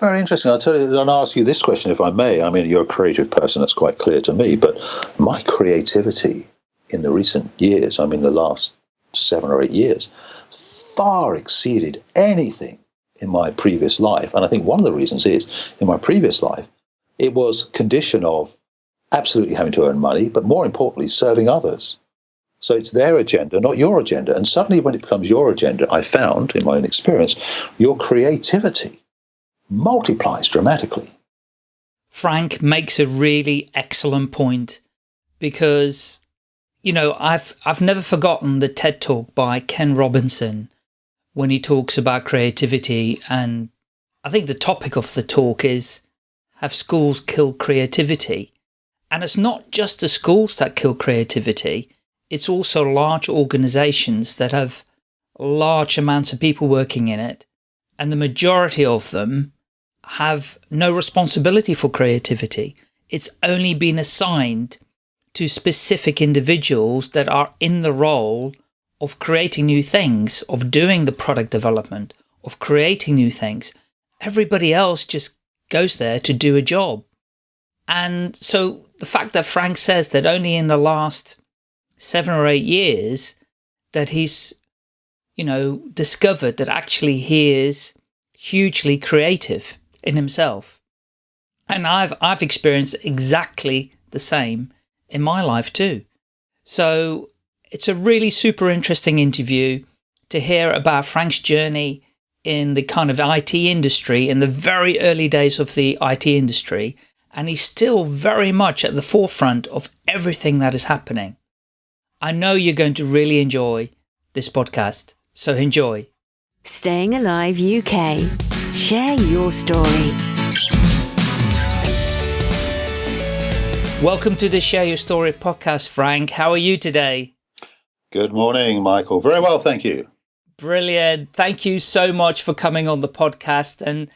Very interesting. I'll tell you, and ask you this question if I may. I mean, you're a creative person, that's quite clear to me, but my creativity in the recent years, I mean, the last seven or eight years, far exceeded anything in my previous life. And I think one of the reasons is in my previous life, it was condition of absolutely having to earn money, but more importantly, serving others. So it's their agenda, not your agenda. And suddenly, when it becomes your agenda, I found in my own experience, your creativity multiplies dramatically. Frank makes a really excellent point because, you know, I've, I've never forgotten the TED talk by Ken Robinson when he talks about creativity. And I think the topic of the talk is, have schools killed creativity? And it's not just the schools that kill creativity. It's also large organizations that have large amounts of people working in it. And the majority of them have no responsibility for creativity. It's only been assigned to specific individuals that are in the role of creating new things, of doing the product development, of creating new things. Everybody else just goes there to do a job. And so the fact that Frank says that only in the last seven or eight years that he's, you know, discovered that actually he is hugely creative in himself. And I've, I've experienced exactly the same in my life too. So it's a really super interesting interview to hear about Frank's journey in the kind of IT industry in the very early days of the IT industry. And he's still very much at the forefront of everything that is happening. I know you're going to really enjoy this podcast. So enjoy. Staying Alive UK. Share your story. Welcome to the Share Your Story podcast, Frank. How are you today? Good morning, Michael. Very well, thank you. Brilliant. Thank you so much for coming on the podcast. And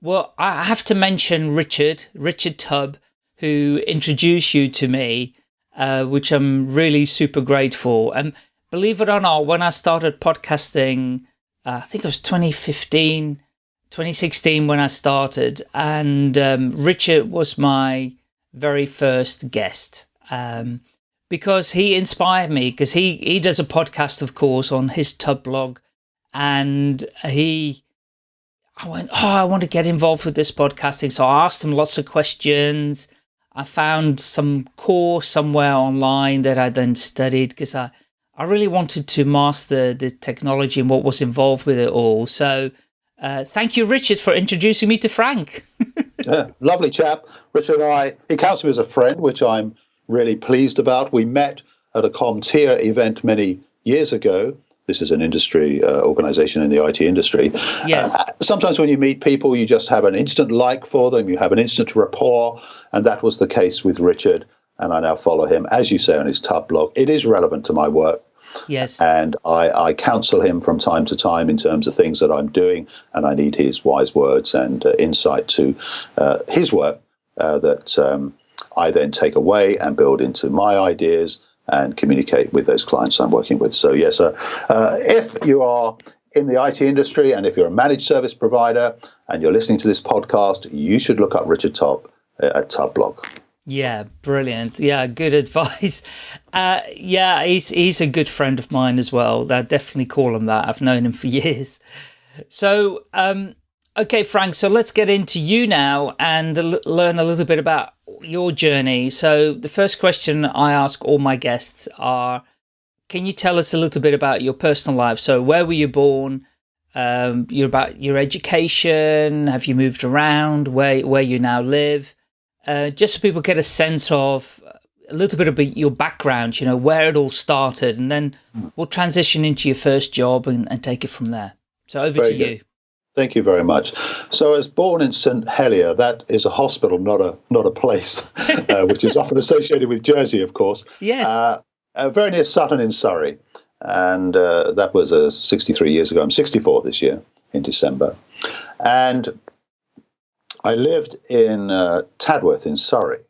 well, I have to mention Richard, Richard Tubb, who introduced you to me, uh, which I'm really super grateful. And believe it or not, when I started podcasting, uh, I think it was 2015, 2016 when I started, and um, Richard was my very first guest um, because he inspired me because he, he does a podcast, of course, on his Tubb blog, and he, I went, oh, I want to get involved with this podcasting. So I asked him lots of questions. I found some course somewhere online that I then studied because I, I really wanted to master the technology and what was involved with it all. So uh, thank you, Richard, for introducing me to Frank. yeah, lovely chap. Richard and I, he counts me as a friend, which I'm really pleased about. We met at a CompTIA event many years ago. This is an industry uh, organization in the IT industry. Yes. Uh, sometimes when you meet people, you just have an instant like for them, you have an instant rapport, and that was the case with Richard. And I now follow him, as you say, on his Tubb blog. It is relevant to my work. Yes. And I, I, counsel him from time to time in terms of things that I'm doing, and I need his wise words and uh, insight to uh, his work uh, that um, I then take away and build into my ideas and communicate with those clients I'm working with. So, yes, uh, uh, if you are in the IT industry and if you're a managed service provider and you're listening to this podcast, you should look up Richard Tubb uh, at Tubb Blog. Yeah, brilliant. Yeah, good advice. Uh, yeah, he's he's a good friend of mine as well. I definitely call him that. I've known him for years. So, um, okay, Frank. So let's get into you now and learn a little bit about your journey. So the first question I ask all my guests are, can you tell us a little bit about your personal life? So where were you born? Um, your about your education. Have you moved around? Where where you now live? Uh, just so people get a sense of a little bit about your background, you know, where it all started, and then we'll transition into your first job and, and take it from there. So over very to good. you. Thank you very much. So, I was born in St Helier. That is a hospital, not a not a place, uh, which is often associated with Jersey, of course. Yes. Uh, uh, very near Sutton in Surrey, and uh, that was uh, 63 years ago. I'm 64 this year in December, and I lived in uh, Tadworth in Surrey,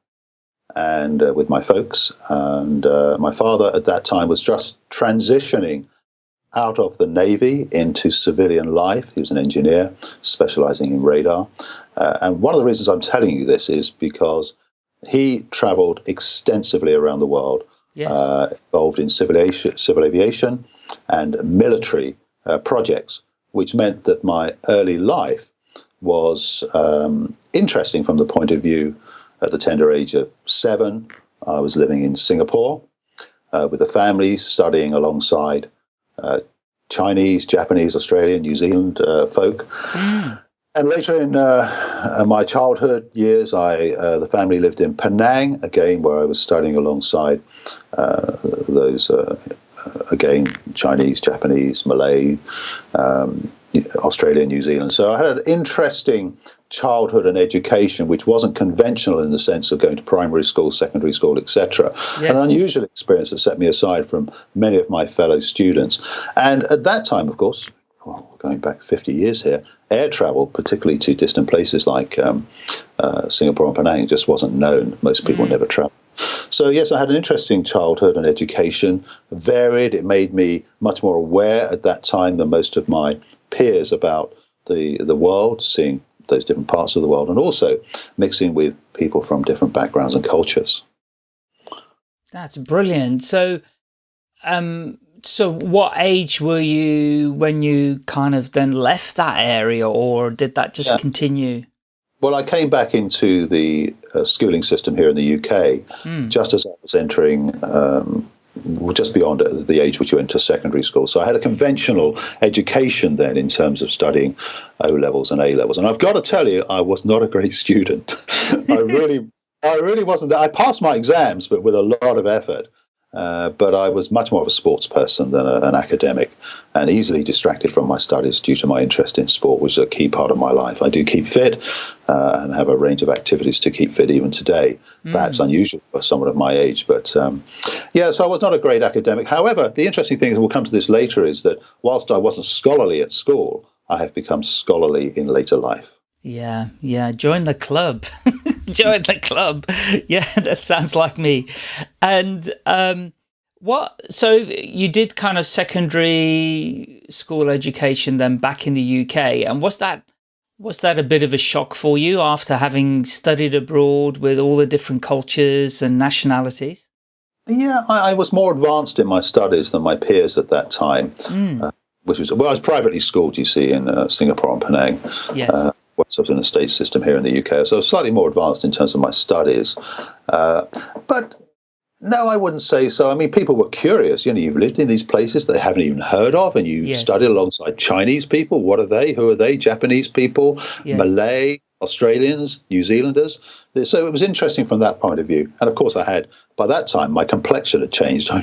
and uh, with my folks. And uh, my father at that time was just transitioning out of the Navy into civilian life. He was an engineer specializing in radar. Uh, and one of the reasons I'm telling you this is because he traveled extensively around the world, yes. uh, involved in civil aviation, civil aviation and military uh, projects, which meant that my early life was um, interesting from the point of view at the tender age of seven. I was living in Singapore uh, with a family, studying alongside uh, Chinese, Japanese, Australian, New Zealand uh, folk. Mm. And later in uh, my childhood years, I uh, the family lived in Penang again, where I was studying alongside uh, those again Chinese, Japanese, Malay, um, Australia, New Zealand. So I had an interesting childhood and education, which wasn't conventional in the sense of going to primary school, secondary school, etc. Yes. An unusual experience that set me aside from many of my fellow students. And at that time, of course, well, going back 50 years here, air travel, particularly to distant places like um, uh, Singapore and Penang, just wasn't known. Most people mm. never travel. So, yes, I had an interesting childhood and education, varied. It made me much more aware at that time than most of my peers about the, the world, seeing those different parts of the world, and also mixing with people from different backgrounds and cultures. That's brilliant. So, um, so what age were you when you kind of then left that area, or did that just yeah. continue? Well, I came back into the uh, schooling system here in the UK mm. just as I was entering, um, just beyond the age which you enter secondary school. So I had a conventional education then in terms of studying O levels and A levels. And I've got to tell you, I was not a great student. I really, I really wasn't. I passed my exams, but with a lot of effort. Uh, but I was much more of a sports person than a, an academic and easily distracted from my studies due to my interest in sport, which is a key part of my life. I do keep fit uh, and have a range of activities to keep fit even today, mm. perhaps unusual for someone of my age. But um, yeah, so I was not a great academic. However, the interesting thing is, we'll come to this later, is that whilst I wasn't scholarly at school, I have become scholarly in later life. Yeah, yeah. Join the club. Join the club. Yeah, that sounds like me. And um, what? So you did kind of secondary school education then back in the UK, and was that was that a bit of a shock for you after having studied abroad with all the different cultures and nationalities? Yeah, I, I was more advanced in my studies than my peers at that time. Mm. Uh, which was well, I was privately schooled, you see, in uh, Singapore and Penang. Yes. Uh, sort of in the state system here in the UK. So I was slightly more advanced in terms of my studies. Uh, but no, I wouldn't say so. I mean, people were curious. You know, you've lived in these places they haven't even heard of, and you yes. studied alongside Chinese people. What are they? Who are they? Japanese people, yes. Malay, Australians, New Zealanders. So it was interesting from that point of view. And of course, I had, by that time, my complexion had changed. I,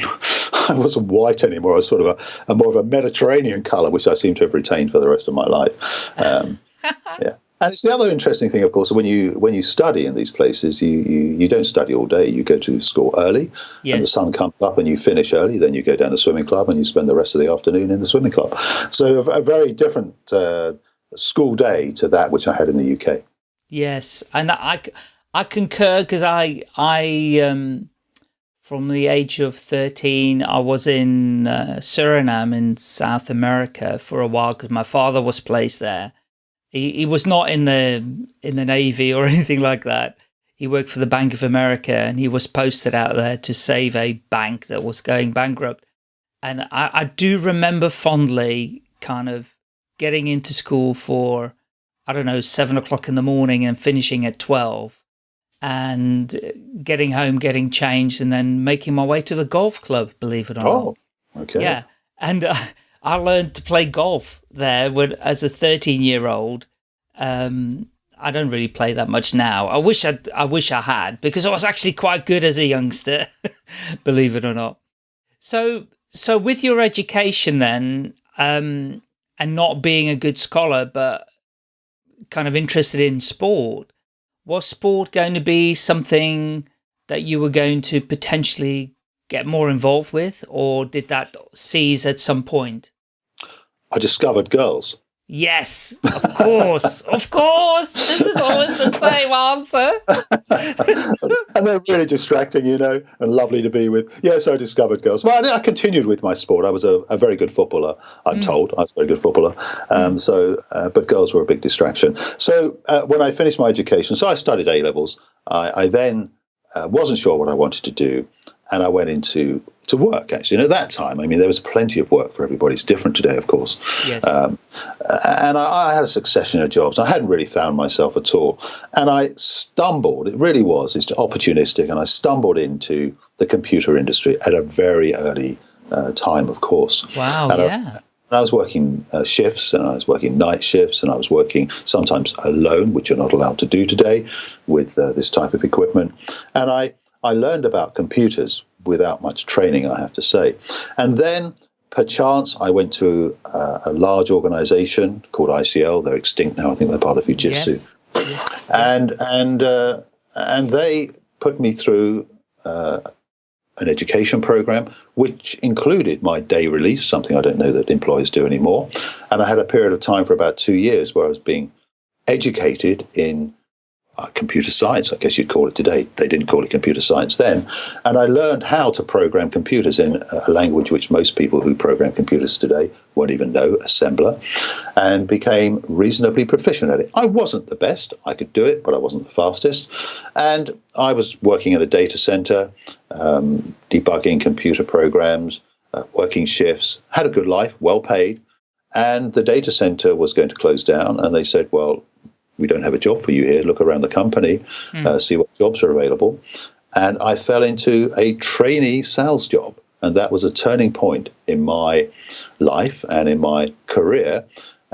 I wasn't white anymore. I was sort of a, a, more of a Mediterranean color, which I seem to have retained for the rest of my life. Um, yeah. And it's the other interesting thing, of course, when you when you study in these places, you, you, you don't study all day. You go to school early, yes. and the sun comes up, and you finish early. Then you go down to swimming club, and you spend the rest of the afternoon in the swimming club. So a, a very different uh, school day to that which I had in the UK. Yes, and I, I concur because I I um, from the age of thirteen I was in uh, Suriname in South America for a while because my father was placed there he, he was not in the in the Navy or anything like that. He worked for the Bank of America and he was posted out there to save a bank that was going bankrupt. And I, I do remember fondly kind of getting into school for, I don't know, seven o'clock in the morning and finishing at 12 and getting home, getting changed and then making my way to the golf club, believe it or oh, not. okay. Yeah. And uh, I learned to play golf there when, as a 13 year old. Um, I don't really play that much now. I wish I, I wish I had because I was actually quite good as a youngster, believe it or not. So, so with your education then, um, and not being a good scholar, but kind of interested in sport, was sport going to be something that you were going to potentially get more involved with, or did that cease at some point? I discovered girls. Yes, of course, of course. This is always the same. answer. and they're really distracting, you know, and lovely to be with. Yeah, so I discovered girls. Well, I, I continued with my sport. I was a, a very good footballer, I'm mm. told. I was a very good footballer. Um, mm. So, uh, but girls were a big distraction. So uh, when I finished my education, so I studied A levels. I, I then uh, wasn't sure what I wanted to do, and I went into to work actually. And at that time, I mean, there was plenty of work for everybody. It's different today, of course. Yes. Um, and I, I, had a succession of jobs. I hadn't really found myself at all, and I stumbled. It really was. It's opportunistic, and I stumbled into the computer industry at a very early uh, time, of course. Wow. And yeah. I, I was working uh, shifts and I was working night shifts and I was working sometimes alone, which you're not allowed to do today with uh, this type of equipment. And I, I learned about computers without much training, I have to say. And then, perchance, I went to uh, a large organization called ICL. They're extinct now. I think they're part of Fujitsu. Yes. And, and, uh, and they put me through uh, an education program, which included my day release, something I don't know that employers do anymore. And I had a period of time for about two years where I was being educated in uh, computer science, I guess you'd call it today. They didn't call it computer science then. And I learned how to program computers in a language which most people who program computers today won't even know, assembler, and became reasonably proficient at it. I wasn't the best, I could do it, but I wasn't the fastest. And I was working at a data center, um, debugging computer programs, uh, working shifts, had a good life, well paid. And the data center was going to close down, and they said, well, we don't have a job for you here. Look around the company, mm. uh, see what jobs are available. And I fell into a trainee sales job. And that was a turning point in my life and in my career.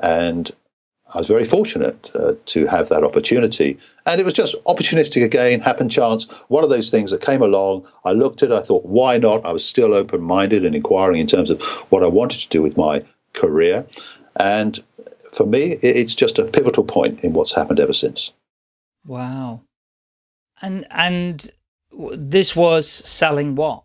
And I was very fortunate uh, to have that opportunity. And it was just opportunistic again, happen chance, one of those things that came along. I looked at it, I thought, why not? I was still open minded and inquiring in terms of what I wanted to do with my career. And for me, it's just a pivotal point in what's happened ever since. Wow. And, and this was selling what?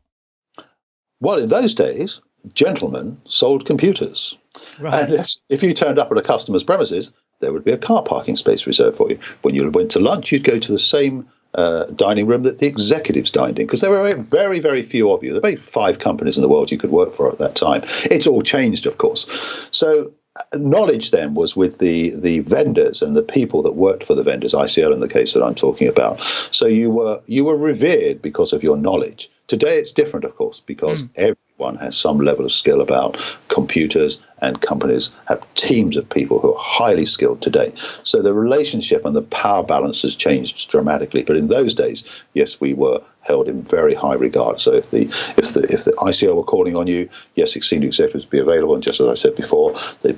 Well, in those days, gentlemen sold computers. Right. And if you turned up at a customer's premises, there would be a car parking space reserved for you. When you went to lunch, you'd go to the same uh, dining room that the executives dined in because there were very, very few of you. There were five companies in the world you could work for at that time. It's all changed, of course. So knowledge then was with the the vendors and the people that worked for the vendors ICL in the case that I'm talking about. So you were you were revered because of your knowledge today it's different of course because mm. everyone has some level of skill about computers and companies have teams of people who are highly skilled today so the relationship and the power balance has changed dramatically but in those days yes we were held in very high regard. So if the if the if the ICL were calling on you, yes, senior executives would be available. And just as I said before, they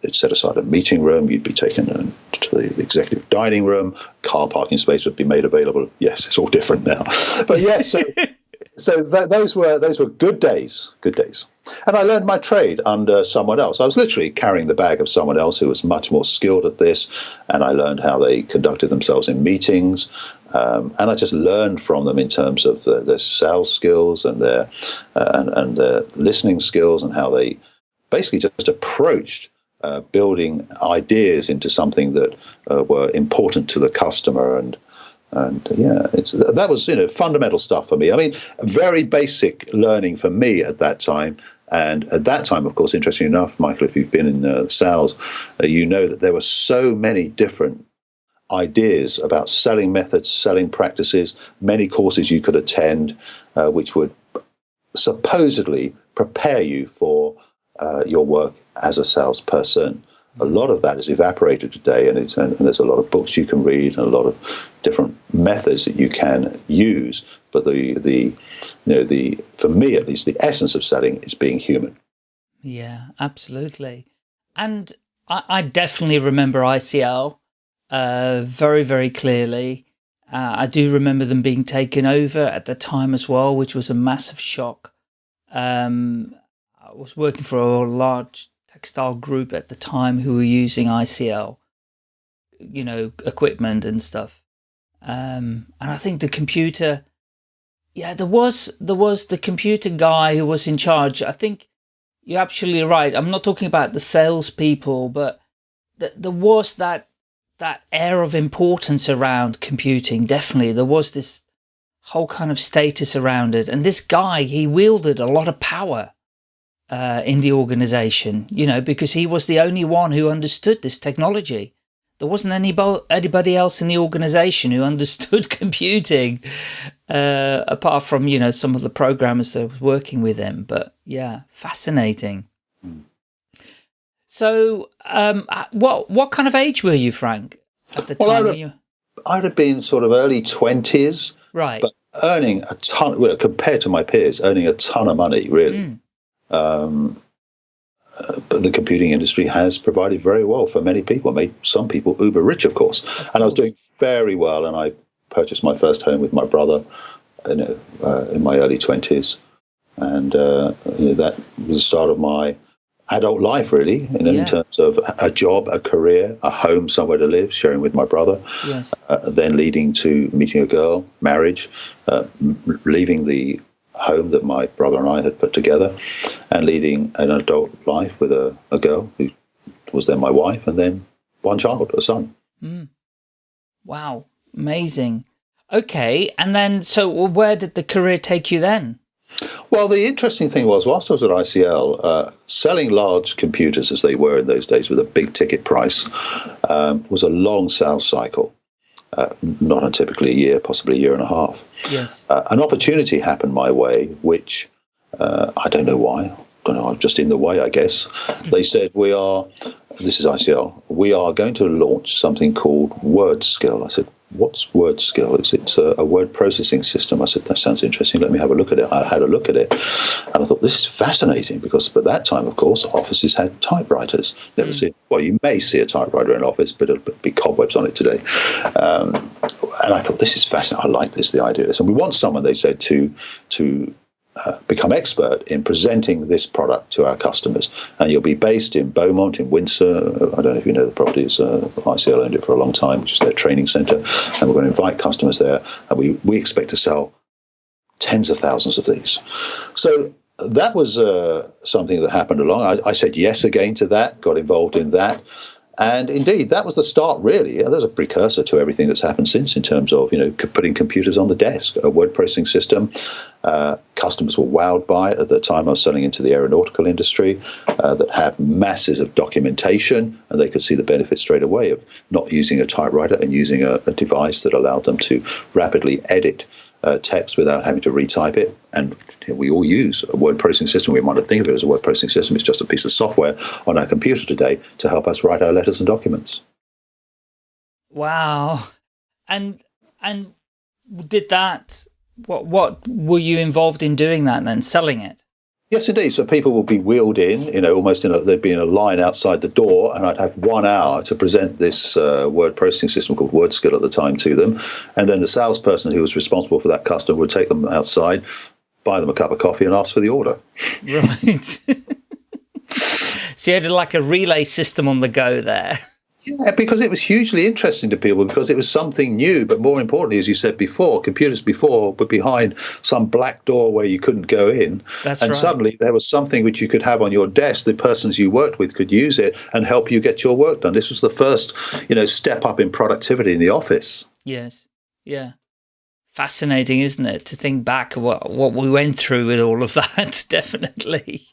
they'd set aside a meeting room. You'd be taken to the executive dining room. Car parking space would be made available. Yes, it's all different now. But yes, so so th- those were those were good days, good days. And I learned my trade under someone else. I was literally carrying the bag of someone else who was much more skilled at this, and I learned how they conducted themselves in meetings. Um, and I just learned from them in terms of the, their sales skills and their uh, and, and their listening skills and how they basically just approached uh, building ideas into something that uh, were important to the customer and and yeah, it's that was you know fundamental stuff for me. I mean, very basic learning for me at that time. And at that time, of course, interesting enough, Michael, if you've been in uh, sales, uh, you know that there were so many different ideas about selling methods, selling practices, many courses you could attend, uh, which would supposedly prepare you for uh, your work as a salesperson a lot of that is evaporated today, and, and, and, there's a lot of books you can read and a lot of different methods that you can use. But the the you know the for me at least the essence of selling is being human. Yeah, absolutely. And I, I definitely remember ICL uh, very very clearly. Uh, I do remember them being taken over at the time as well, which was a massive shock. Um, I was working for a large textile group at the time who were using ICL, you know, equipment and stuff. Um, and I think the computer, yeah, there was, there was the computer guy who was in charge. I think you're absolutely right. I'm not talking about the salespeople, but th there was that that air of importance around computing. Definitely, there was this whole kind of status around it. And this guy, he wielded a lot of power uh, in the organization, you know, because he was the only one who understood this technology. There wasn't anybody, anybody else in the organization who understood computing, uh, apart from, you know, some of the programmers that were working with him. But yeah, fascinating. So, um, uh, what what kind of age were you, Frank, at the well, time? I'd have, I'd have been sort of early twenties, right? But earning a ton, well, compared to my peers, earning a ton of money, really. Mm. Um, uh, but the computing industry has provided very well for many people, made some people uber rich, of course. Of. And I was doing very well, and I purchased my first home with my brother in, uh, in my early twenties, and uh, you know, that was the start of my adult life, really, in, yeah. in, terms of a job, a career, a home, somewhere to live, sharing with my brother. Yes. Uh, then leading to meeting a girl, marriage, uh, leaving the home that my brother and I had put together, and leading an adult life with a, a girl who was then my wife, and then one child, a son. Mm. Wow, amazing. Okay, and then so where did the career take you then? Well, the interesting thing was, whilst I was at ICL, uh, selling large computers as they were in those days with a big ticket price um, was a long sales cycle. Uh, not untypically a year, possibly a year and a half. Yes. Uh, an opportunity happened my way, which uh, I don't know why. I don't know. I'm just in the way, I guess. they said we are. This is ICL. We are going to launch something called WordSkill. I said, what's word skill? It's, it's a, a, word processing system. I said, that sounds interesting. Let me have a look at it. I had a look at it and I thought, this is fascinating because at that time, of course, offices had typewriters. Never mm. see, well, you may see a typewriter in an office, but it'll be cobwebs on it today. Um, and I thought, this is fascinating. I like this, the idea of this. And we want someone, they said, to, to uh, become expert in presenting this product to our customers. And you'll be based in Beaumont, in Windsor. I don't know if you know the properties. Uh, ICL owned it for a long time, which is their training center. And we're going to invite customers there. And we, we expect to sell tens of thousands of these. So that was uh, something that happened along. I, I, said yes again to that, got involved in that. And indeed, that was the start, really. There was a precursor to everything that's happened since in terms of, you know, putting computers on the desk, a word processing system. Uh, customers were wowed by it. At the time, I was selling into the aeronautical industry uh, that had masses of documentation, and they could see the benefit straight away of not using a typewriter and using a, a device that allowed them to rapidly edit uh, text without having to retype it. And we all use a word processing system. We might not think of it as a word processing system. It's just a piece of software on our computer today to help us write our letters and documents. Wow. And and did that what what were you involved in doing that then selling it? Yes, indeed. So people will be wheeled in, you know, almost in a, there'd be in a line outside the door, and I'd have one hour to present this uh, word processing system called WordSkill at the time to them. And then the salesperson who was responsible for that customer would take them outside, buy them a cup of coffee, and ask for the order. Right. so you had like a relay system on the go there. Yeah, because it was hugely interesting to people because it was something new. But more importantly, as you said before, computers before were behind some black door where you couldn't go in. That's and right. suddenly there was something which you could have on your desk. The persons you worked with could use it and help you get your work done. This was the first, you know, step up in productivity in the office. Yes. Yeah. Fascinating, isn't it, to think back what what we went through with all of that? Definitely.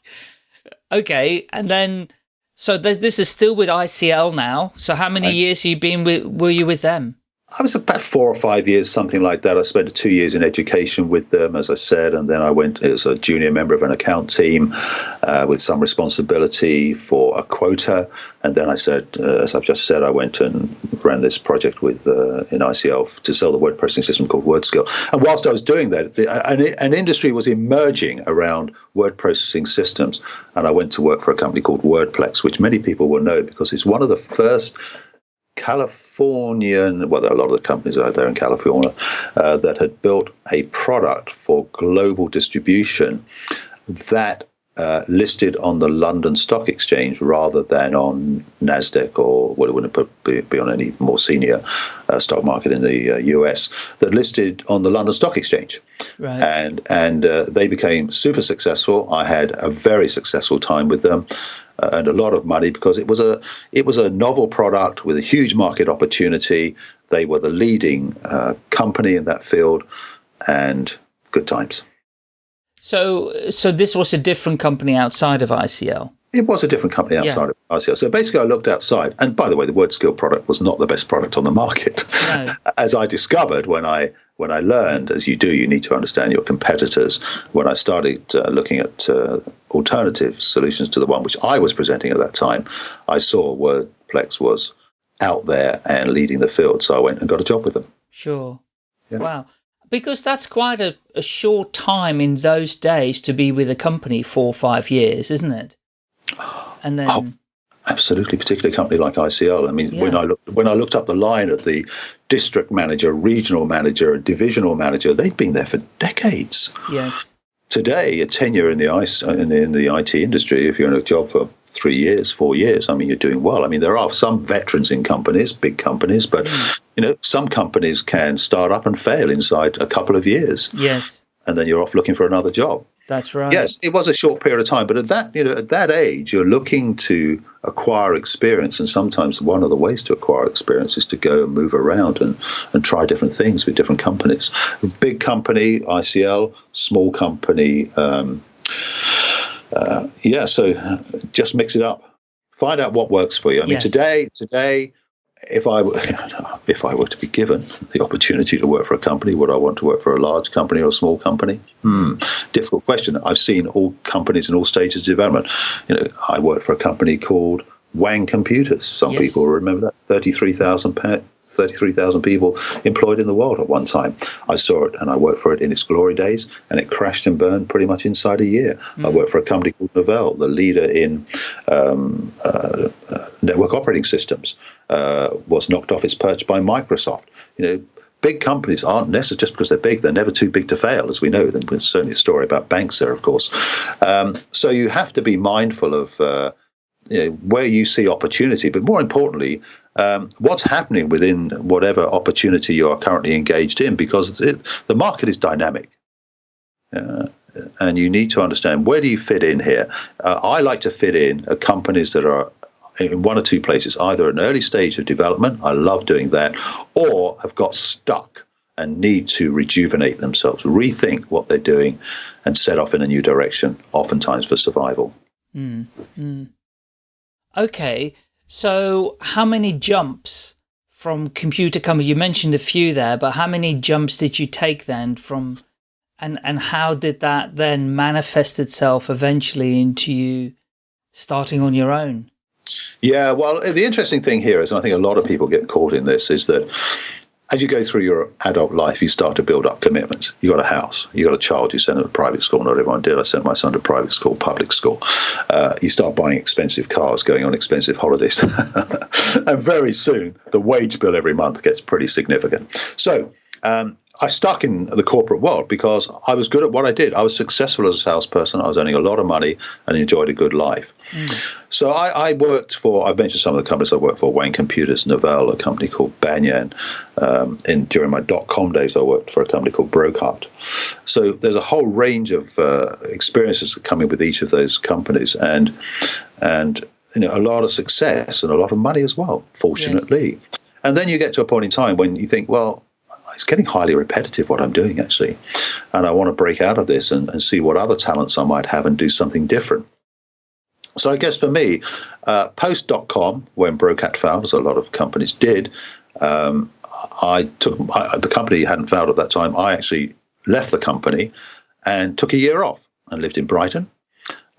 Okay, and then so this is still with ICL now. So how many years you been with, were you with them? I was about four or five years, something like that. I spent two years in education with them, as I said, and then I went as a junior member of an account team uh, with some responsibility for a quota. And then I said, uh, as I've just said, I went and ran this project with uh, in ICL to sell the word processing system called WordSkill. And whilst I was doing that, the, an, an industry was emerging around word processing systems, and I went to work for a company called Wordplex, which many people will know because it's one of the first Californian, well, there are a lot of the companies out there in California uh, that had built a product for global distribution that uh, listed on the London Stock Exchange rather than on Nasdaq or well, it wouldn't be, be on any more senior uh, stock market in the uh, US. That listed on the London Stock Exchange, right. and and uh, they became super successful. I had a very successful time with them. Uh, and a lot of money because it was a it was a novel product with a huge market opportunity. They were the leading uh, company in that field, and good times. So, so this was a different company outside of ICL. It was a different company outside yeah. of ICL. So basically, I looked outside, and by the way, the WordSkill product was not the best product on the market, no. as I discovered when I when I learned, as you do, you need to understand your competitors. When I started uh, looking at uh, alternative solutions to the one which I was presenting at that time, I saw WordPlex was out there and leading the field. So I went and got a job with them. Sure. Yeah. Wow. Because that's quite a, a short time in those days to be with a company for five years, isn't it? And then... Oh absolutely, particularly a company like ICL. I mean, yeah. when I looked when I looked up the line at the district manager, regional manager, divisional manager, they'd been there for decades. Yes. Today, a tenure in the ice in the, in the IT industry, if you're in a job for three years, four years, I mean, you're doing well. I mean, there are some veterans in companies, big companies, but mm. you know, some companies can start up and fail inside a couple of years. Yes. And then you're off looking for another job. That's right. Yes, it was a short period of time, but at that you know at that age, you're looking to acquire experience, and sometimes one of the ways to acquire experience is to go and move around and and try different things with different companies. Big company, ICL, small company. Um, uh, yeah, so just mix it up. Find out what works for you. I mean, yes. today, today, if I were, if I were to be given the opportunity to work for a company, would I want to work for a large company or a small company? Hmm, difficult question. I've seen all companies in all stages of development. You know, I worked for a company called Wang Computers. Some yes. people remember that thirty-three thousand 33,000 people employed in the world at one time. I saw it and I worked for it in its glory days, and it crashed and burned pretty much inside a year. Mm. I worked for a company called Novell, the leader in um, uh, uh, network operating systems, uh, was knocked off its perch by Microsoft. You know, big companies aren't necessarily just because they're big; they're never too big to fail, as we know. There's certainly a story about banks there, of course. Um, so you have to be mindful of. Uh, you know, where you see opportunity, but more importantly, um, what's happening within whatever opportunity you are currently engaged in, because it, the market is dynamic. Uh, and you need to understand where do you fit in here. Uh, I like to fit in at companies that are in one or two places, either an early stage of development, I love doing that, or have got stuck and need to rejuvenate themselves, rethink what they're doing, and set off in a new direction, oftentimes for survival. Mm, mm. Okay, so how many jumps from computer company? You mentioned a few there, but how many jumps did you take then from, and, and how did that then manifest itself eventually into you starting on your own? Yeah, well, the interesting thing here is, and I think a lot of people get caught in this, is that as you go through your adult life, you start to build up commitments. You got a house, you got a child, you send them to private school. Not everyone did. I sent my son to private school, public school. Uh, you start buying expensive cars, going on expensive holidays, and very soon the wage bill every month gets pretty significant. So um, I stuck in the corporate world because I was good at what I did. I was successful as a salesperson. I was earning a lot of money and enjoyed a good life. Mm. So I, I, worked for, I've mentioned some of the companies I worked for, Wang Computers, Novell, a company called Banyan. Um, and during my dot-com days, I worked for a company called Brokat. So there's a whole range of uh, experiences coming with each of those companies. And, and you know, a lot of success and a lot of money as well, fortunately. Yes. And then you get to a point in time when you think, well, it's getting highly repetitive what I'm doing actually. And I want to break out of this and, and see what other talents I might have and do something different. So I guess for me, uh, post.com, when Brokat failed, as a lot of companies did, um, I took I, the company hadn't failed at that time. I actually left the company and took a year off and lived in Brighton,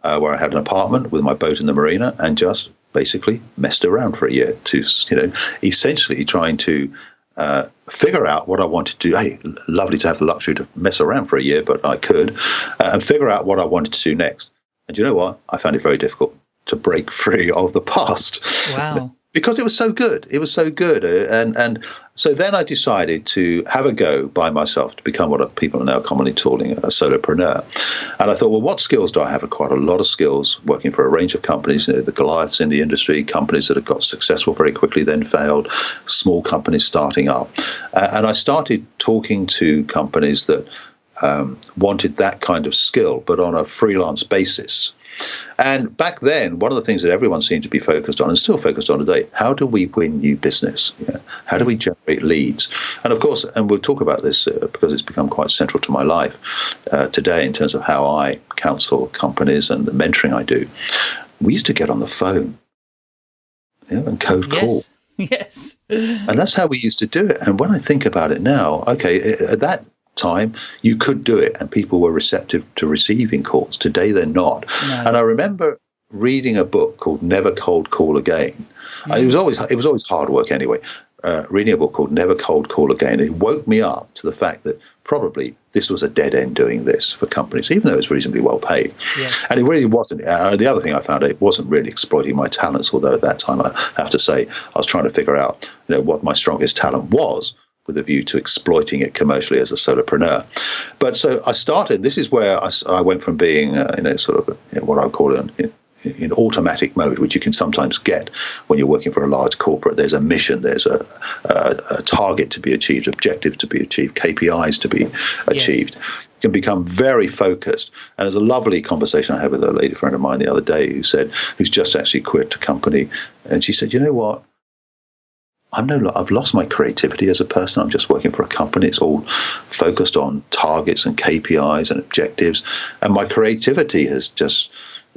uh, where I had an apartment with my boat in the marina and just basically messed around for a year to, you know, essentially trying to uh, figure out what I wanted to do. Hey, lovely to have the luxury to mess around for a year, but I could, uh, and figure out what I wanted to do next. And you know what? I found it very difficult to break free of the past. Wow. Because it was so good. It was so good, uh, and and so then I decided to have a go by myself to become what people are now commonly calling a solopreneur. And I thought, well, what skills do I have? Quite a lot of skills working for a range of companies, you know, the Goliaths in the industry, companies that have got successful very quickly, then failed, small companies starting up, uh, and I started talking to companies that um, wanted that kind of skill, but on a freelance basis. And back then, one of the things that everyone seemed to be focused on and still focused on today, how do we win new business? Yeah? How do we generate leads? And of course, and we'll talk about this uh, because it's become quite central to my life uh, today in terms of how I counsel companies and the mentoring I do. We used to get on the phone yeah, and code yes. call. Yes. And that's how we used to do it. And when I think about it now, okay, at that time, you could do it, and people were receptive to receiving calls. Today, they're not. No. And I remember reading a book called Never Cold Call Again. Mm. It was always it was always hard work anyway. Uh, reading a book called Never Cold Call Again. It woke me up to the fact that probably this was a dead end doing this for companies, even though it's reasonably well paid. Yes. And it really wasn't. Uh, the other thing I found, it wasn't really exploiting my talents, although at that time I have to say I was trying to figure out you know, what my strongest talent was with a view to exploiting it commercially as a solopreneur. But so I started. This is where I, I went from being, uh, you know, sort of you know, what I would call an, in automatic mode, which you can sometimes get when you're working for a large corporate. There's a mission, there's a, a, a target to be achieved, objectives to be achieved, KPIs to be achieved. Yes. You can become very focused. And there's a lovely conversation I had with a lady friend of mine the other day who said, who's just actually quit a company. And she said, you know what? I'm no, I've lost my creativity as a person. I'm just working for a company. It's all focused on targets and KPIs and objectives, and my creativity has just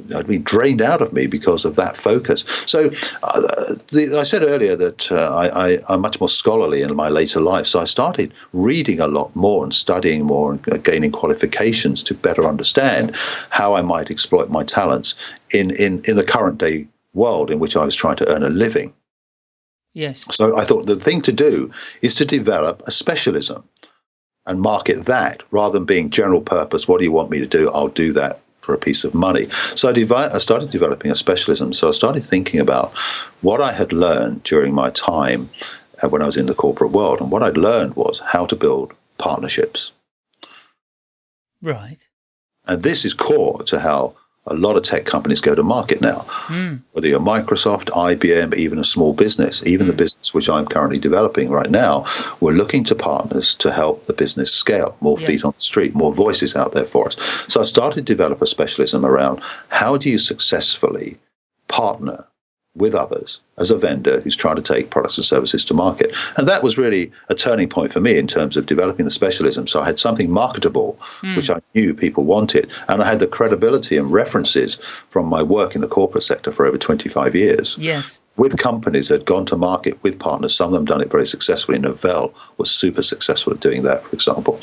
been drained out of me because of that focus. So, uh, the, I said earlier that uh, I, I, am much more scholarly in my later life. So I started reading a lot more and studying more and gaining qualifications to better understand how I might exploit my talents in, in, in the current day world in which I was trying to earn a living. Yes. So I thought the thing to do is to develop a specialism and market that rather than being general purpose. What do you want me to do? I'll do that for a piece of money. So I, devi- I started developing a specialism. So I started thinking about what I had learned during my time uh, when I was in the corporate world. And what I'd learned was how to build partnerships. Right. And this is core to how a lot of tech companies go to market now. Mm. Whether you're Microsoft, IBM, even a small business, even mm. the hmm. business which I'm currently developing right now, we're looking to partners to help the business scale, more yes. feet on the street, more voices out there for us. So I started to develop a specialism around how do you successfully partner with others as a vendor who's trying to take products and services to market. And that was really a turning point for me in terms of developing the specialism. So I had something marketable, mm. which I knew people wanted. And I had the credibility and references from my work in the corporate sector for over 25 years. Yes with companies that had gone to market with partners. Some of them done it very successfully. Novell was super successful at doing that, for example.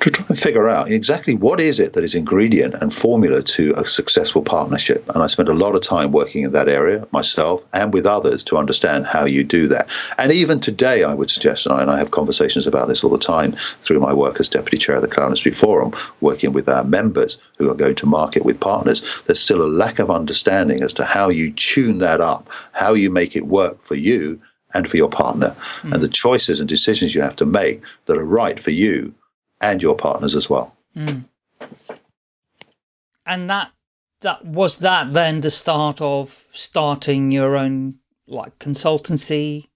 To try and figure out exactly what is it that is ingredient and formula to a successful partnership. And I spent a lot of time working in that area myself and with others to understand how you do that. And even today, I would suggest, and I, and I have conversations about this all the time through my work as deputy chair of the Cloud Industry Forum, working with our members who are going to market with partners, there's still a lack of understanding as to how you tune that up how you make it work for you and for your partner, mm. and the choices and decisions you have to make that are right for you and your partners as well. Mm. And that that was that then the start of starting your own like consultancy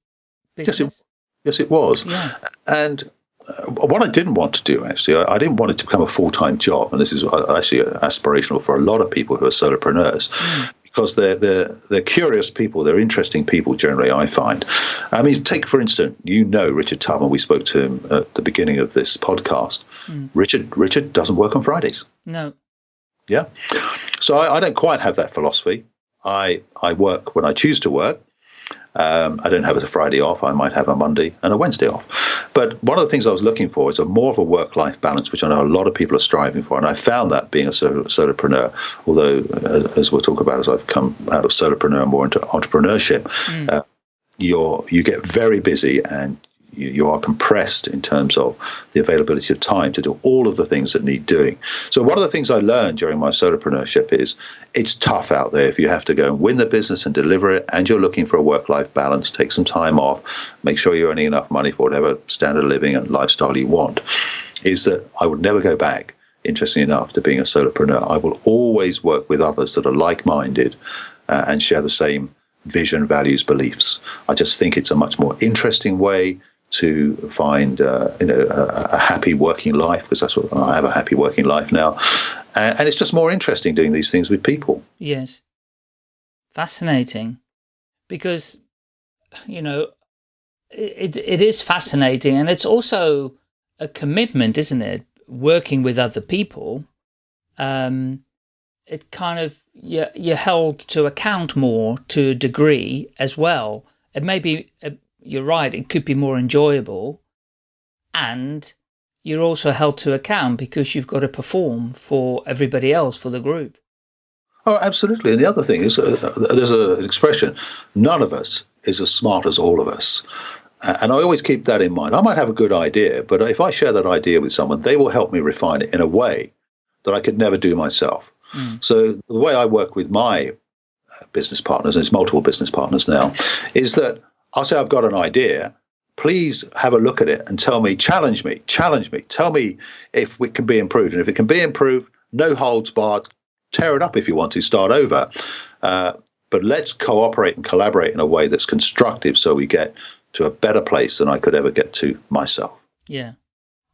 business. Yes, it, yes, it was. Yeah. And uh, what I didn't want to do actually, I, I, didn't want it to become a full time job, and this is actually aspirational for a lot of people who are solopreneurs. Mm because they're, they're, they're curious people, they're interesting people generally, I find. I mean, take for instance, you know Richard Tubman, we spoke to him at the beginning of this podcast. Mm. Richard Richard doesn't work on Fridays. No. Yeah. So I, I don't quite have that philosophy. I, I work when I choose to work. Um, I don't have a Friday off. I might have a Monday and a Wednesday off. But one of the things I was looking for is a more of a work-life balance, which I know a lot of people are striving for, and I found that being a solopreneur. Although, as, as we'll talk about, as I've come out of solopreneur more into entrepreneurship, mm. uh, you're you get very busy and you, are compressed in terms of the availability of time to do all of the things that need doing. So one of the things I learned during my solopreneurship is it's tough out there if you have to go and win the business and deliver it, and you're looking for a work-life balance. Take some time off, make sure you're earning enough money for whatever standard of living and lifestyle you want. Is that I would never go back. Interesting enough, to being a solopreneur, I will always work with others that are like-minded uh, and share the same vision, values, beliefs. I just think it's a much more interesting way to find uh, you know a, a, happy working life because that's what I have a happy working life now, and, and it's just more interesting doing these things with people. Yes, fascinating, because you know it it is fascinating, and it's also a commitment, isn't it? Working with other people, um, it kind of you're, you're held to account more to a degree as well. It may be you're right, it could be more enjoyable. And you're also held to account because you've got to perform for everybody else, for the group. Oh, absolutely. And the other thing is, uh, there's a, an expression: none of us is as smart as all of us. And I always keep that in mind. I might have a good idea, but if I share that idea with someone, they will help me refine it in a way that I could never do myself. Mm. So the way I work with my uh, business partners, and it's multiple business partners now, is that I'll say I've got an idea. Please have a look at it and tell me, challenge me, challenge me, tell me if it can be improved. And if it can be improved, no holds barred, tear it up if you want to, start over. Uh, but let's cooperate and collaborate in a way that's constructive so we get to a better place than I could ever get to myself. Yeah.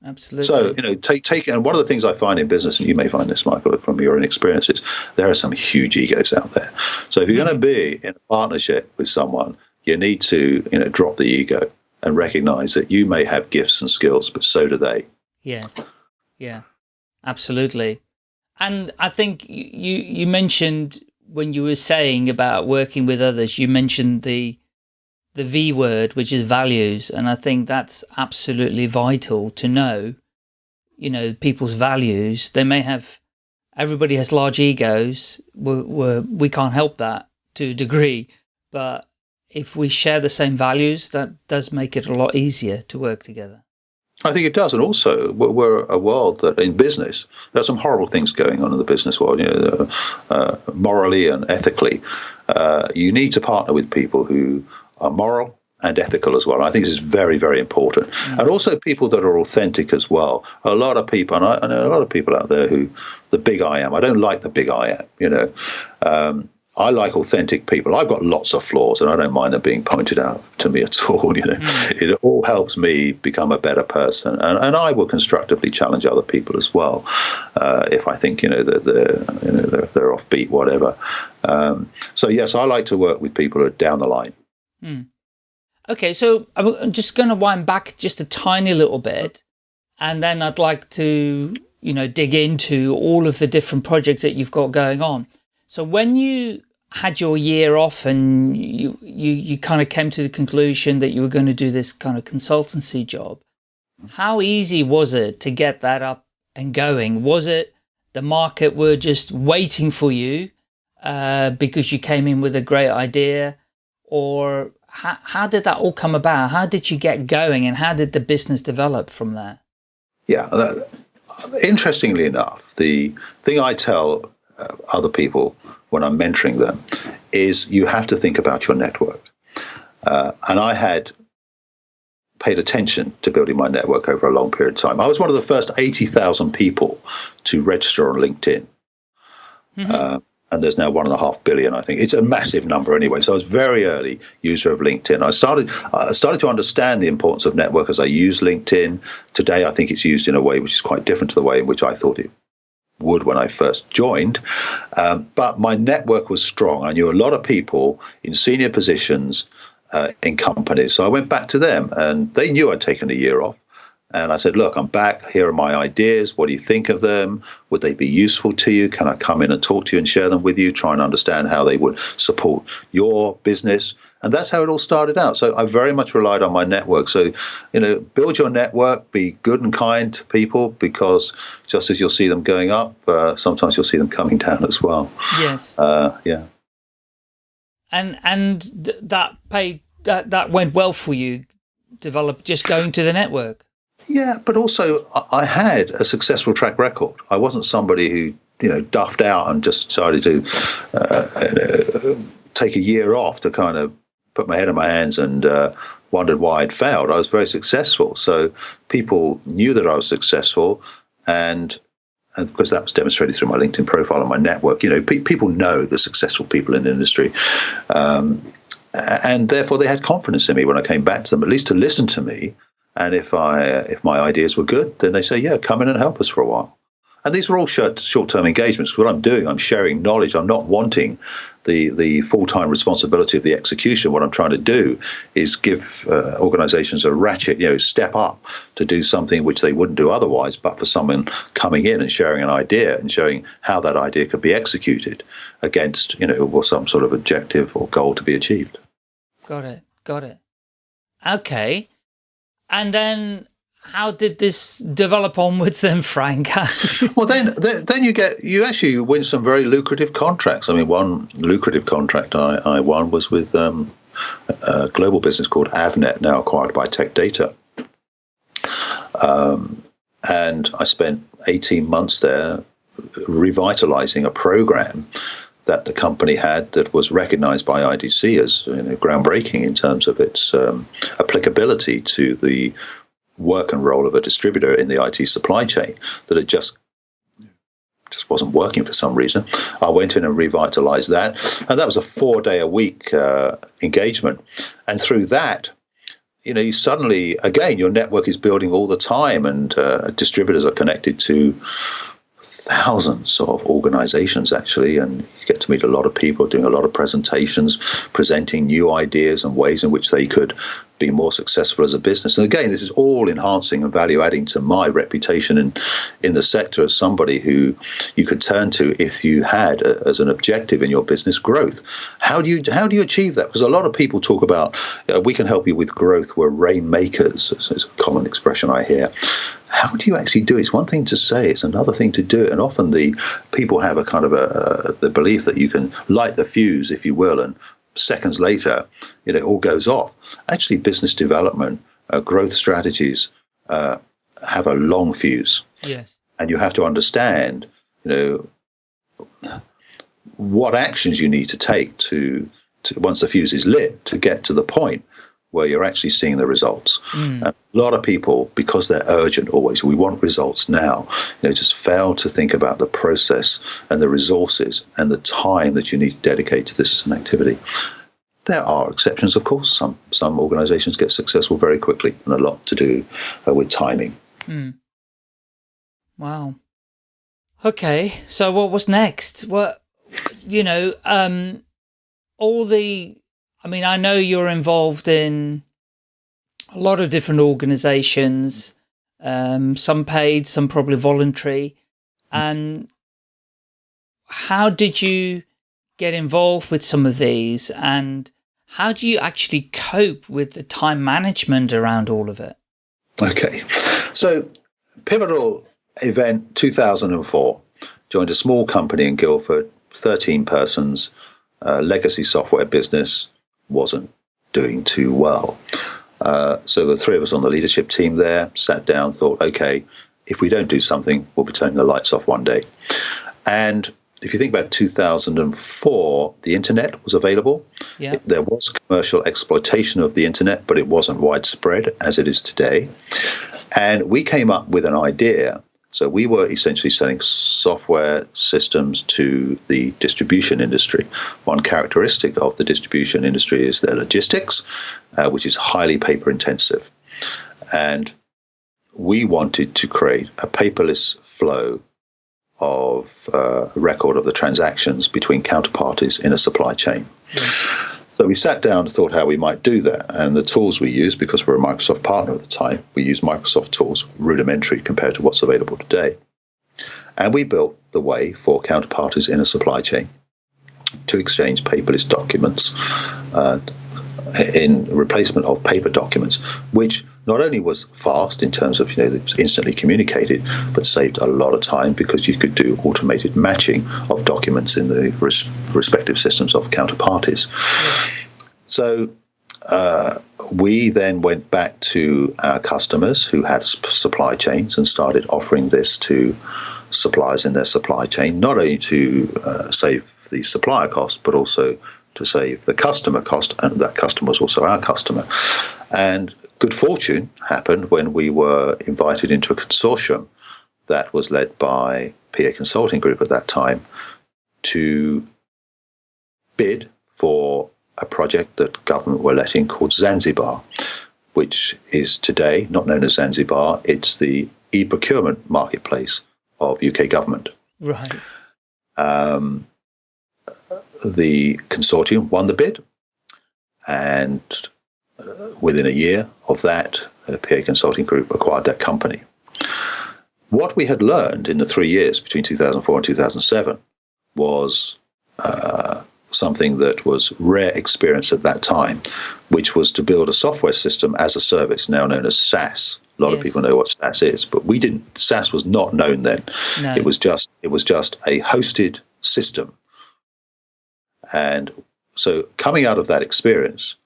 Absolutely. So, you know, take take and one of the things I find in business, and you may find this, Michael, from your own experiences, there are some huge egos out there. So if you're mm-hmm. going to be in a partnership with someone you need to you know drop the ego and recognize that you may have gifts and skills, but so do they. Yes. Yeah, absolutely. And I think you, you mentioned when you were saying about working with others, you mentioned the, the V word, which is values. And I think that's absolutely vital to know, you know, people's values. They may have, everybody has large egos. We're, we're, we can't help that to a degree, but if we share the same values, that does make it a lot easier to work together. I think it does, and also we're a world that in business there are some horrible things going on in the business world, you know, uh, morally and ethically. Uh, you need to partner with people who are moral and ethical as well. I think this is very, very important, mm. and also people that are authentic as well. A lot of people, and I, I, know a lot of people out there who the big I am. I don't like the big I am, you know. Um, I like authentic people. I've got lots of flaws, and I don't mind them being pointed out to me at all. You know, mm. it all helps me become a better person, and, and I will constructively challenge other people as well uh, if I think you know that they're, you know, they're, they're offbeat, whatever. Um, so yes, I like to work with people who are down the line. Mm. Okay, so I'm just going to wind back just a tiny little bit, and then I'd like to you know dig into all of the different projects that you've got going on. So when you had your year off and you, you, you kind of came to the conclusion that you were going to do this kind of consultancy job, how easy was it to get that up and going? Was it the market were just waiting for you uh, because you came in with a great idea? Or how, how did that all come about? How did you get going and how did the business develop from there? Yeah, that, interestingly enough, the thing I tell uh, other people when I'm mentoring them is you have to think about your network. Uh, and I had paid attention to building my network over a long period of time. I was one of the first 80,000 people to register on LinkedIn. Mm-hmm. Uh, and there's now one and a half billion, I think. It's a massive number anyway. So I was very early user of LinkedIn. I started I started to understand the importance of network as I use LinkedIn. Today, I think it's used in a way which is quite different to the way in which I thought it would when I first joined. Um, but my network was strong. I knew a lot of people in senior positions uh, in companies. So I went back to them and they knew I'd taken a year off. And I said, look, I'm back. Here are my ideas. What do you think of them? Would they be useful to you? Can I come in and talk to you and share them with you? Try and understand how they would support your business. And that's how it all started out. So I very much relied on my network. So, you know, build your network, be good and kind to people because just as you'll see them going up, uh, sometimes you'll see them coming down as well. Yes. Uh, yeah. And and th that paid that that went well for you develop just going to the network? Yeah, but also I had a successful track record. I wasn't somebody who you know duffed out and just decided to uh, uh, take a year off to kind of put my head in my hands and uh, wondered why I'd failed. I was very successful, so people knew that I was successful, and and because that was demonstrated through my LinkedIn profile and my network. You know, pe- people know the successful people in the industry. Um, and therefore, they had confidence in me when I came back to them, at least to listen to me. And if I if my ideas were good, then they say, "Yeah, come in and help us for a while." And these are all short short term engagements. What I'm doing, I'm sharing knowledge. I'm not wanting the the full time responsibility of the execution. What I'm trying to do is give uh, organisations a ratchet, you know, step up to do something which they wouldn't do otherwise. But for someone coming in and sharing an idea and showing how that idea could be executed against, you know, or some sort of objective or goal to be achieved. Got it. Got it. Okay. And then how did this develop onwards then, Frank? well, then, then you get you actually win some very lucrative contracts. I mean, one lucrative contract I, I won was with um, a global business called Avnet, now acquired by Tech Data. Um, and I spent 18 months there revitalizing a program that the company had that was recognized by IDC as you know, groundbreaking in terms of its um, applicability to the work and role of a distributor in the IT supply chain that had just just wasn't working for some reason. I went in and revitalized that, and that was a four day a week uh, engagement. And through that, you know, you suddenly again your network is building all the time, and uh, distributors are connected to thousands of organizations actually and you get to meet a lot of people doing a lot of presentations presenting new ideas and ways in which they could be more successful as a business. And again, this is all enhancing and value adding to my reputation in, in the sector as somebody who you could turn to if you had a, as an objective in your business growth. How do you how do you achieve that? Because a lot of people talk about uh, we can help you with growth. We're rainmakers. It's a common expression I hear how do you actually do it? It's one thing to say, it's another thing to do it. And often the people have a kind of a, the belief that you can light the fuse, if you will, and seconds later, you know, it all goes off. Actually, business development, uh, growth strategies uh, have a long fuse. Yes. And you have to understand, you know, what actions you need to take to, to once the fuse is lit to get to the point where you're actually seeing the results. Mm. a lot of people, because they're urgent always, we want results now, you know, just fail to think about the process and the resources and the time that you need to dedicate to this as an activity. There are exceptions, of course. Some some organisations get successful very quickly, and a lot to do uh, with timing. Mm. Wow. Okay, so what was next? What you know, um, all the I mean, I know you're involved in a lot of different organizations, um, some paid, some probably voluntary. And how did you get involved with some of these and how do you actually cope with the time management around all of it? Okay. So pivotal event 2004 joined a small company in Guildford, 13 persons, uh, legacy software business, wasn't doing too well. Uh, so the three of us on the leadership team there sat down, thought, okay, if we don't do something, we'll be turning the lights off one day. And if you think about 2004, the internet was available. Yeah. There was commercial exploitation of the internet, but it wasn't widespread as it is today. And we came up with an idea so we were essentially selling software systems to the distribution industry. One characteristic of the distribution industry is their logistics, uh, which is highly paper intensive. And we wanted to create a paperless flow of uh, record of the transactions between counterparties in a supply chain. Yes. So we sat down and thought how we might do that. And the tools we used, because we're a Microsoft partner at the time, we used Microsoft tools, rudimentary compared to what's available today. And we built the way for counterparties in a supply chain to exchange paperless documents uh, in replacement of paper documents, which not only was fast in terms of you know instantly communicated, but saved a lot of time because you could do automated matching of documents in the res- respective systems of counterparties. So uh, we then went back to our customers who had supply chains and started offering this to suppliers in their supply chain, not only to uh, save the supplier cost, but also to save the customer cost, and that customer was also our customer. And good fortune happened when we were invited into a consortium that was led by PA Consulting Group at that time to bid for a project that government were letting called Zanzibar, which is today not known as Zanzibar. It's the e-procurement marketplace of UK government. Right. Um, the consortium won the bid, and uh, within a year of that, uh, PA Consulting Group acquired that company. What we had learned in the three years between 2004 and 2007 was uh, something that was rare experience at that time, which was to build a software system as a service, now known as SaaS. A lot yes. of people know what SaaS is, but we didn't. SaaS was not known then. No. It was just it was just a hosted system, and so coming out of that experience,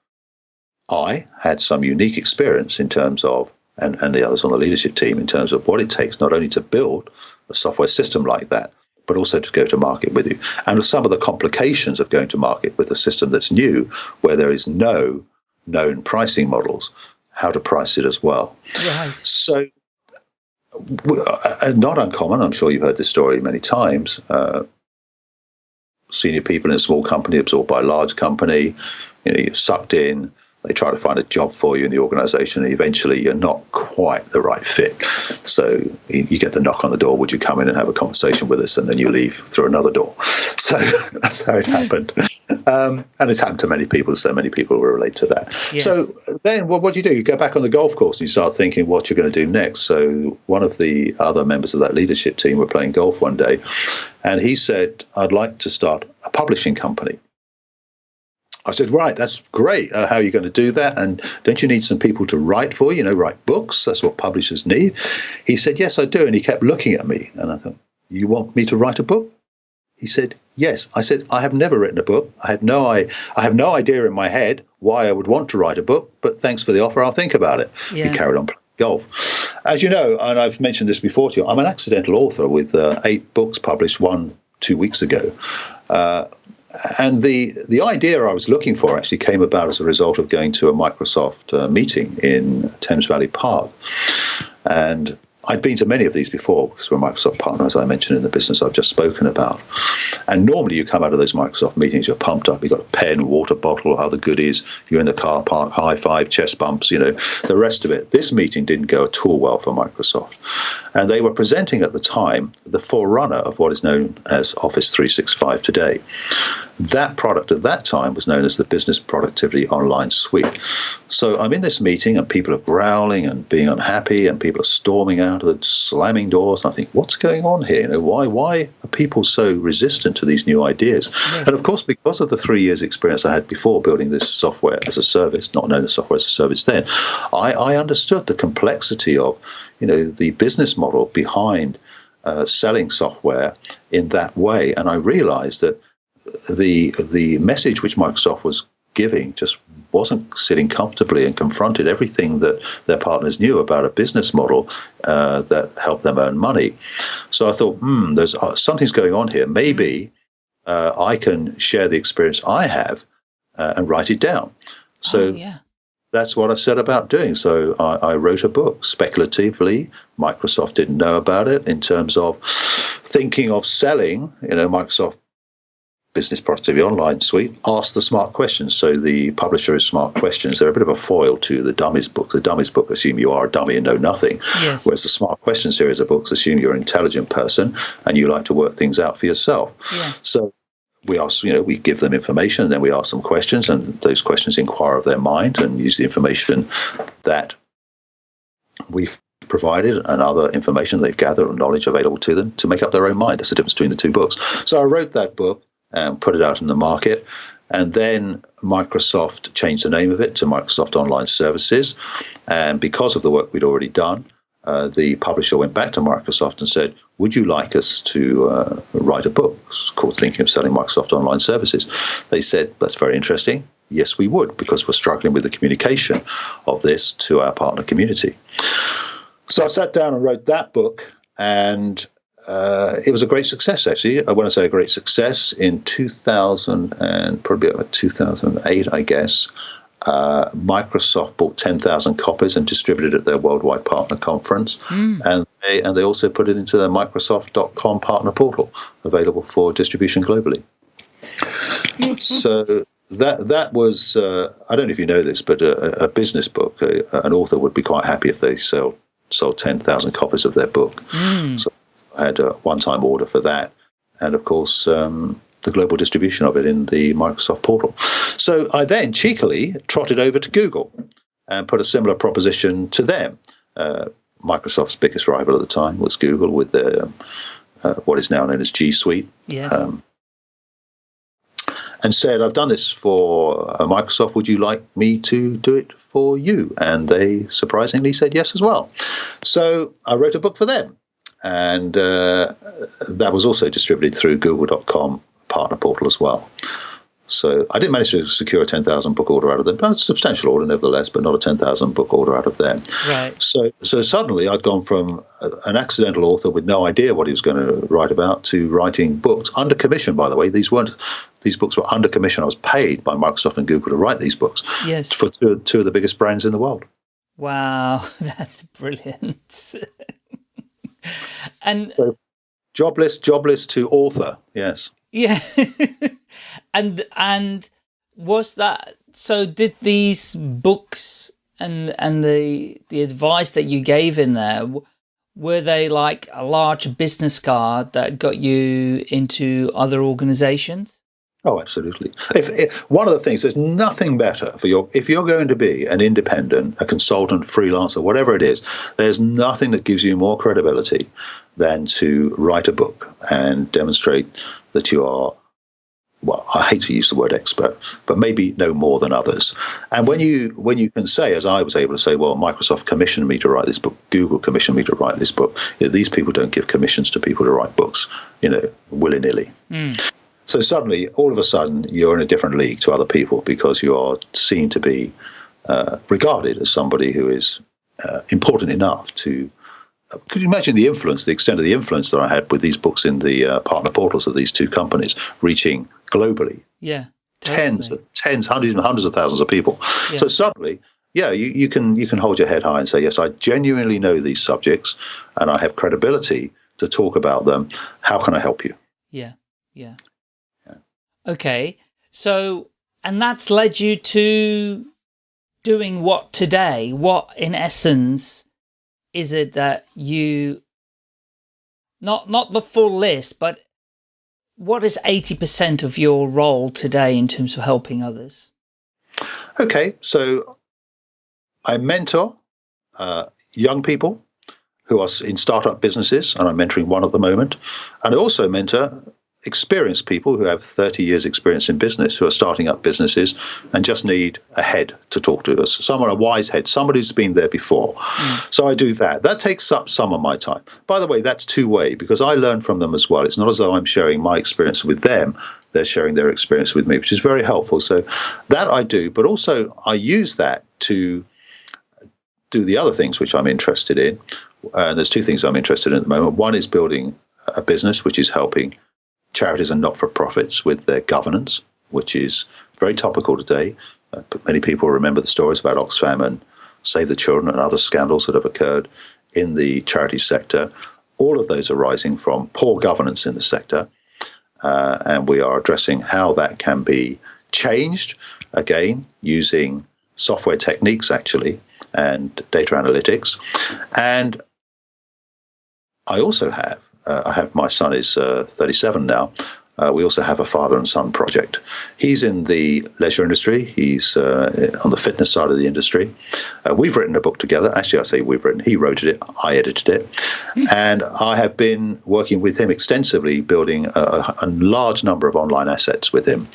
I had some unique experience in terms of, and, and the others on the leadership team in terms of what it takes not only to build a software system like that, but also to go to market with you. And some of the complications of going to market with a system that's new, where there is no known pricing models, how to price it as well. Right. So, uh, not uncommon, I'm sure you've heard this story many times. Uh, senior people in a small company absorbed by a large company, you know, you're sucked in, they try to find a job for you in the organization and eventually you're not quite the right fit. So you get the knock on the door would you come in and have a conversation with us? And then you leave through another door. So that's how it happened. Um, and it's happened to many people so many people will relate to that. Yes. so then well, what do you do? You go back on the golf course and you start thinking what you're going to do next. So one of the other members of that leadership team were playing golf one day and he said i'd like to start a publishing company I said, right, that's great. Uh, how are you going to do that? And don't you need some people to write for you, you know, write books? That's what publishers need. He said, yes, I do. And he kept looking at me. And I thought, you want me to write a book? He said, yes. I said, I have never written a book. I had no, I, I have no idea in my head why I would want to write a book, but thanks for the offer. I'll think about it. Yeah. He carried on playing golf. As you know, and I've mentioned this before to you, I'm an accidental author with uh, eight books published, one two weeks ago. Uh, and the the idea I was looking for actually came about as a result of going to a Microsoft uh, meeting in Thames Valley Park, and I'd been to many of these before because we're a Microsoft partner, as I mentioned in the business I've just spoken about. And normally you come out of those Microsoft meetings, you're pumped up, you've got a pen, water bottle, other goodies, you're in the car park, high five, chest bumps, you know, the rest of it. This meeting didn't go at all well for Microsoft. And they were presenting at the time the forerunner of what is known as Office 365 today. That product at that time was known as the Business Productivity Online Suite. So I'm in this meeting and people are growling and being unhappy and people are storming out of the slamming doors. And I think, what's going on here? You know, why why are people so resistant to these new ideas? Yes. And of course, because of the three years experience I had before building this software as a service, not known as software as a service then, I, I understood the complexity of, you know, the business model behind uh, selling software in that way. And I realized that the the message which Microsoft was giving just wasn't sitting comfortably and confronted everything that their partners knew about a business model uh, that helped them earn money. So I thought, hmm, there's uh, something's going on here. Maybe uh, I can share the experience I have uh, and write it down. So. Oh, yeah. That's what I set about doing. So I, I wrote a book speculatively. Microsoft didn't know about it in terms of thinking of selling. You know, Microsoft Business Productivity Online suite, ask the smart questions. So the publisher is smart questions. They're a bit of a foil to the dummies book. The dummies book assume you are a dummy and know nothing. Yes. Whereas the smart question series of books assume you're an intelligent person and you like to work things out for yourself. Yeah. So we ask, you know, we give them information and then we ask them questions and those questions inquire of their mind and use the information that we've provided and other information they've gathered or knowledge available to them to make up their own mind. That's the difference between the two books. So I wrote that book and put it out in the market. And then Microsoft changed the name of it to Microsoft Online Services. And because of the work we'd already done, uh, the publisher went back to Microsoft and said, Would you like us to uh, write a book called Thinking of Selling Microsoft Online Services? They said, That's very interesting. yes, we would, because we're struggling with the communication of this to our partner community. So I sat down and wrote that book, and uh, it was a great success, actually. I want to say a great success in 2000 and probably about 2008, I guess. Uh, Microsoft bought 10,000 copies and distributed it at their worldwide partner conference. Mm. And, they, and they also put it into their Microsoft.com partner portal, available for distribution globally. so that that was uh, I don't know if you know this, but a, a business book, a, an author would be quite happy if they sell sold ten thousand copies of their book. Mm. So I had a one-time order for that, and of course um, the global distribution of it in the Microsoft portal. So I then cheekily trotted over to Google and put a similar proposition to them. Uh, Microsoft's biggest rival at the time was Google with their um, uh, what is now known as G Suite. Yes. Um, and said, I've done this for uh, Microsoft. Would you like me to do it for you? And they surprisingly said yes as well. So I wrote a book for them. And uh, that was also distributed through google.com partner portal as well. So I didn't manage to secure a 10,000 book order out of them, but a substantial order nevertheless, but not a 10,000 book order out of them. Right. So, so suddenly I'd gone from a, an accidental author with no idea what he was going to write about to writing books under commission, by the way. These weren't, these books were under commission. I was paid by Microsoft and Google to write these books yes. for two, two of the biggest brands in the world. Wow, that's brilliant. and so, jobless, jobless to author, yes. Yeah. and and was that so did these books and and the the advice that you gave in there were they like a large business card that got you into other organizations Oh, absolutely. If, if, one of the things, there's nothing better for your if you're going to be an independent, a consultant, freelancer, whatever it is. There's nothing that gives you more credibility than to write a book and demonstrate that you are. Well, I hate to use the word expert, but maybe no more than others. And when you when you can say, as I was able to say, well, Microsoft commissioned me to write this book, Google commissioned me to write this book. You know, these people don't give commissions to people to write books, you know, willy nilly. Mm. So suddenly, all of a sudden, you're in a different league to other people because you are seen to be uh, regarded as somebody who is uh, important enough to. Uh, could you imagine the influence, the extent of the influence that I had with these books in the uh, partner portals of these two companies, reaching globally? Yeah, tens, tens, hundreds, and hundreds of thousands of people. Yeah. So suddenly, yeah, you, you can you can hold your head high and say, yes, I genuinely know these subjects, and I have credibility to talk about them. How can I help you? Yeah, yeah. Okay. So, and that's led you to doing what today? What, in essence, is it that you, not, not the full list, but what is 80% of your role today in terms of helping others? Okay. So I mentor uh, young people who are in startup businesses, and I'm mentoring one at the moment. And I also mentor experienced people who have 30 years experience in business who are starting up businesses and just need a head to talk to us someone a wise head somebody who's been there before. Mm. so i do that. That takes up some of my time. By the way that's two way because i learn from them as well. It's not as though i'm sharing my experience with them. They're sharing their experience with me which is very helpful. So that i do but also i use that to do the other things which i'm interested in. And there's two things i'm interested in at the moment. One is building a business which is helping charities and not for profits with their governance, which is very topical today. Uh, many people remember the stories about Oxfam and Save the Children and other scandals that have occurred in the charity sector. All of those arising from poor governance in the sector. Uh, and we are addressing how that can be changed again using software techniques actually and data analytics. And I also have I have my son is uh, 37 now. Uh, we also have a father and son project. He's in the leisure industry. He's uh, on the fitness side of the industry. Uh, we've written a book together. Actually, I say we've written. He wrote it. I edited it, and I have been working with him extensively, building a, a large number of online assets with him.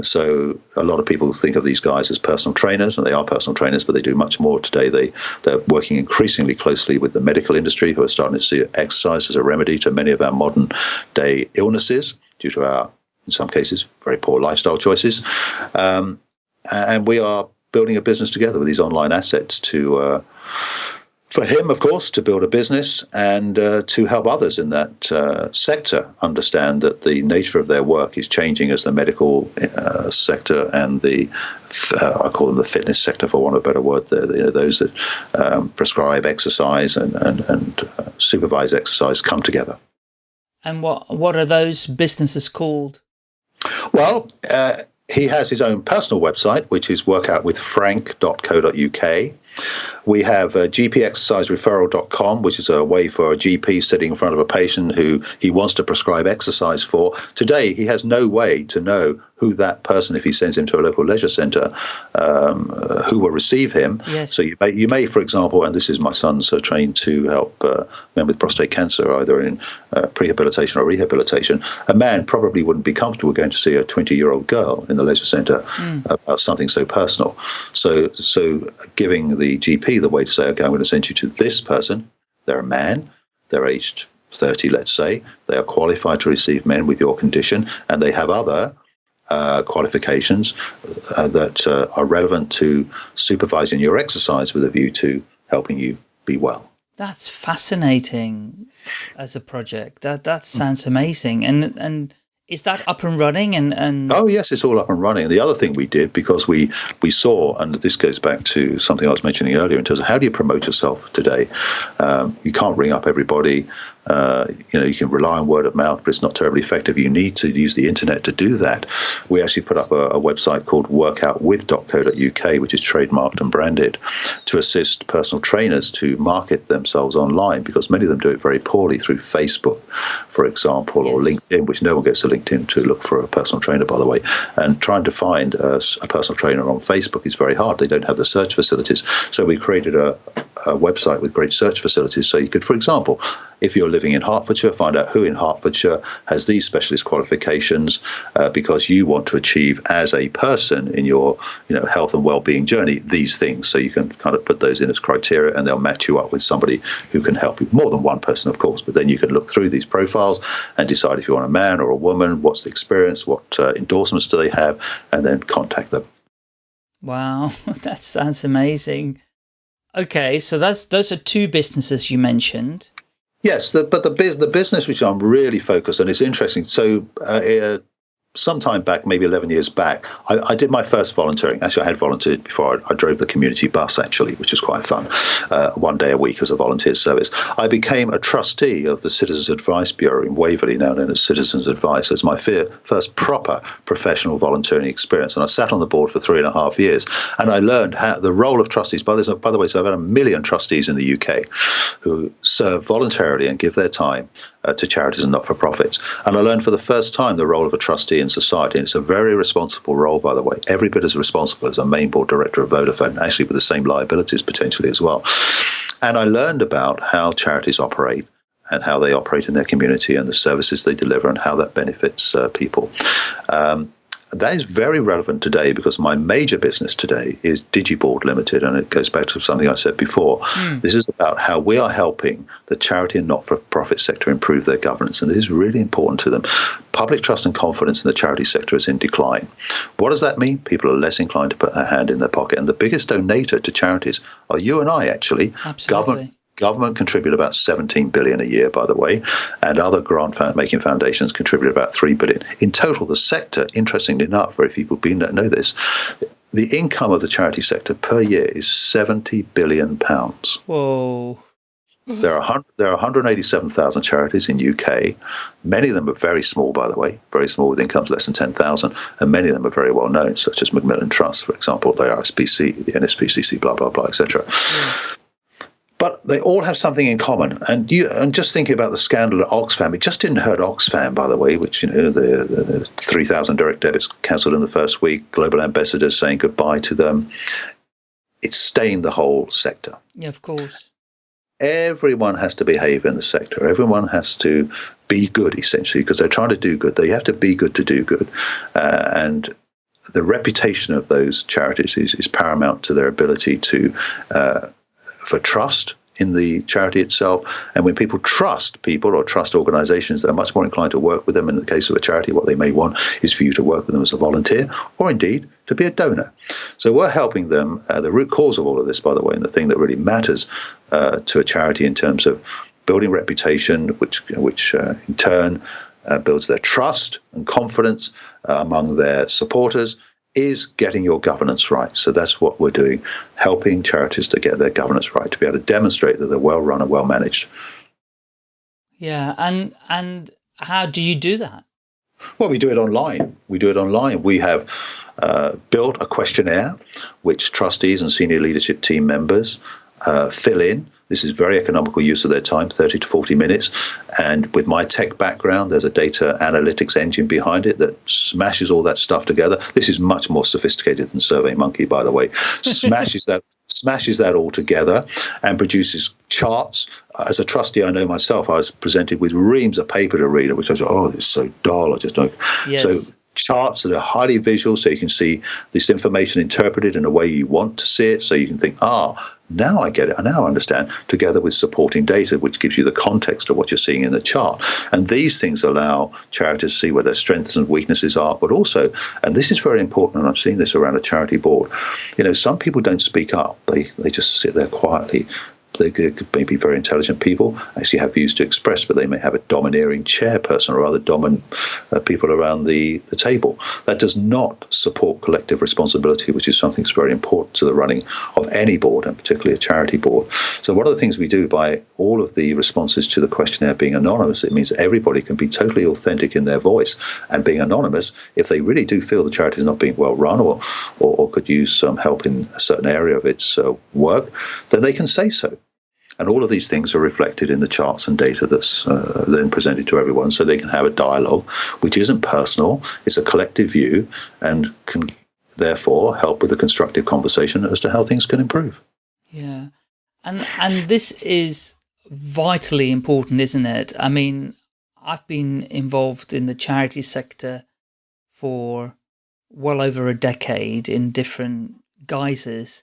So a lot of people think of these guys as personal trainers, and they are personal trainers, but they do much more today. They they're working increasingly closely with the medical industry, who are starting to see exercise as a remedy to many of our modern day illnesses due to our, in some cases, very poor lifestyle choices. Um, and we are building a business together with these online assets to uh, for him, of course, to build a business and uh, to help others in that uh, sector understand that the nature of their work is changing as the medical uh, sector and the uh, I call them the fitness sector, for want of a better word. The, you know, those that um, prescribe exercise and and, and uh, supervise exercise come together. And what what are those businesses called? Well, uh, he has his own personal website, which is workoutwithfrank.co.uk. We have uh, gpexercisereferral.com, which is a way for a GP sitting in front of a patient who he wants to prescribe exercise for. Today, he has no way to know who that person, if he sends him to a local leisure centre, um, uh, who will receive him. Yes. So you may, you may, for example, and this is my son's uh, trained to help uh, men with prostate cancer, either in uh, prehabilitation or rehabilitation. A man probably wouldn't be comfortable going to see a 20-year-old girl in the leisure centre mm. about something so personal. So, so giving the GP the way to say, okay, I'm going to send you to this person. They're a man. They're aged 30, let's say. They are qualified to receive men with your condition, and they have other uh, qualifications uh, that uh, are relevant to supervising your exercise with a view to helping you be well. That's fascinating as a project. That that sounds amazing. And and is that up and running? And, and oh yes, it's all up and running. The other thing we did because we we saw, and this goes back to something I was mentioning earlier in terms of how do you promote yourself today? Um, you can't ring up everybody. Uh, you know, you can rely on word of mouth, but it's not terribly effective. You need to use the internet to do that. We actually put up a, a website called workoutwith.co.uk, which is trademarked and branded, to assist personal trainers to market themselves online because many of them do it very poorly through Facebook, for example, yes. or LinkedIn, which no one gets to LinkedIn to look for a personal trainer, by the way. And trying to find a, a personal trainer on Facebook is very hard. They don't have the search facilities. So we created a, a website with great search facilities. So you could, for example, if you're living in Hertfordshire, find out who in Hertfordshire has these specialist qualifications uh, because you want to achieve as a person in your you know health and well-being journey these things. So you can kind of put those in as criteria, and they'll match you up with somebody who can help you. More than one person, of course, but then you can look through these profiles and decide if you want a man or a woman, what's the experience, what uh, endorsements do they have, and then contact them. Wow, that sounds amazing. Okay, so that's those are two businesses you mentioned. Yes, the, but the the business which I'm really focused on is interesting. So uh, some time back, maybe 11 years back, I, I, did my first volunteering. Actually, I had volunteered before. I, I drove the community bus, actually, which was quite fun, uh, one day a week as a volunteer service. I became a trustee of the Citizens Advice Bureau in Waverley, now known as Citizens Advice, as my first proper professional volunteering experience. And I sat on the board for three and a half years. And I learned how the role of trustees. By, this, by the way, so I've had a million trustees in the UK who serve voluntarily and give their time uh, to charities and not for profits. And I learned for the first time the role of a trustee in society. And it's a very responsible role, by the way, every bit as responsible as a main board director of Vodafone, actually with the same liabilities potentially as well. And I learned about how charities operate and how they operate in their community and the services they deliver and how that benefits uh, people. Um, that is very relevant today because my major business today is Digiboard Limited, and it goes back to something I said before. Mm. This is about how we are helping the charity and not for profit sector improve their governance, and this is really important to them. Public trust and confidence in the charity sector is in decline. What does that mean? People are less inclined to put their hand in their pocket, and the biggest donator to charities are you and I, actually. Absolutely. Government, Government contribute about 17 billion a year, by the way, and other grant-making foundations contribute about 3 billion. In total, the sector, interestingly enough, very few people know this, the income of the charity sector per year is 70 billion pounds. Whoa. There are there are 187,000 charities in UK. Many of them are very small, by the way, very small with incomes less than 10,000, and many of them are very well known, such as Macmillan Trust, for example, the RSPC, the NSPCC, blah blah blah, etc. Yeah but they all have something in common. And you and just thinking about the scandal at Oxfam, it just didn't hurt Oxfam, by the way, which you know the, the three thousand direct debits cancelled in the first week, global ambassadors saying goodbye to them. It stained the whole sector. Yeah, of course. Everyone has to behave in the sector. Everyone has to be good, essentially, because they're trying to do good. They have to be good to do good, uh, and the reputation of those charities is, is paramount to their ability to uh, for trust in the charity itself. And when people trust people or trust organizations, they're much more inclined to work with them. In the case of a charity, what they may want is for you to work with them as a volunteer or indeed to be a donor. So we're helping them. Uh, the root cause of all of this, by the way, and the thing that really matters uh, to a charity in terms of building reputation, which, which uh, in turn uh, builds their trust and confidence uh, among their supporters is getting your governance right. So that's what we're doing, helping charities to get their governance right, to be able to demonstrate that they're well run and well managed. Yeah, and and how do you do that? Well, we do it online. We do it online. We have uh, built a questionnaire which trustees and senior leadership team members uh, fill in this is very economical use of their time, 30 to 40 minutes. And with my tech background, there's a data analytics engine behind it that smashes all that stuff together. This is much more sophisticated than SurveyMonkey, by the way. Smashes that smashes that all together and produces charts. As a trustee, I know myself, I was presented with reams of paper to read, which I was, oh, it's so dull. I just don't. Yes. So charts that are highly visual so you can see this information interpreted in a way you want to see it. So you can think ah now i get it. I now I understand together with supporting data which gives you the context of what you're seeing in the chart. And these things allow charities to see where their strengths and weaknesses are but also and this is very important and i've seen this around a charity board you know some people don't speak up. They they just sit there quietly they could may be very intelligent people, actually have views to express, but they may have a domineering chairperson or other dominant uh, people around the, the table. That does not support collective responsibility, which is something that's very important to the running of any board, and particularly a charity board. So, one of the things we do by all of the responses to the questionnaire being anonymous, it means everybody can be totally authentic in their voice and being anonymous if they really do feel the charity is not being well run or, or, or could use some help in a certain area of its uh, work, then they can say so. And all of these things are reflected in the charts and data that's uh, then presented to everyone so they can have a dialogue, which isn't personal, it's a collective view, and can therefore help with a constructive conversation as to how things can improve. Yeah. And, and this is vitally important, isn't it? I mean, I've been involved in the charity sector for well over a decade in different guises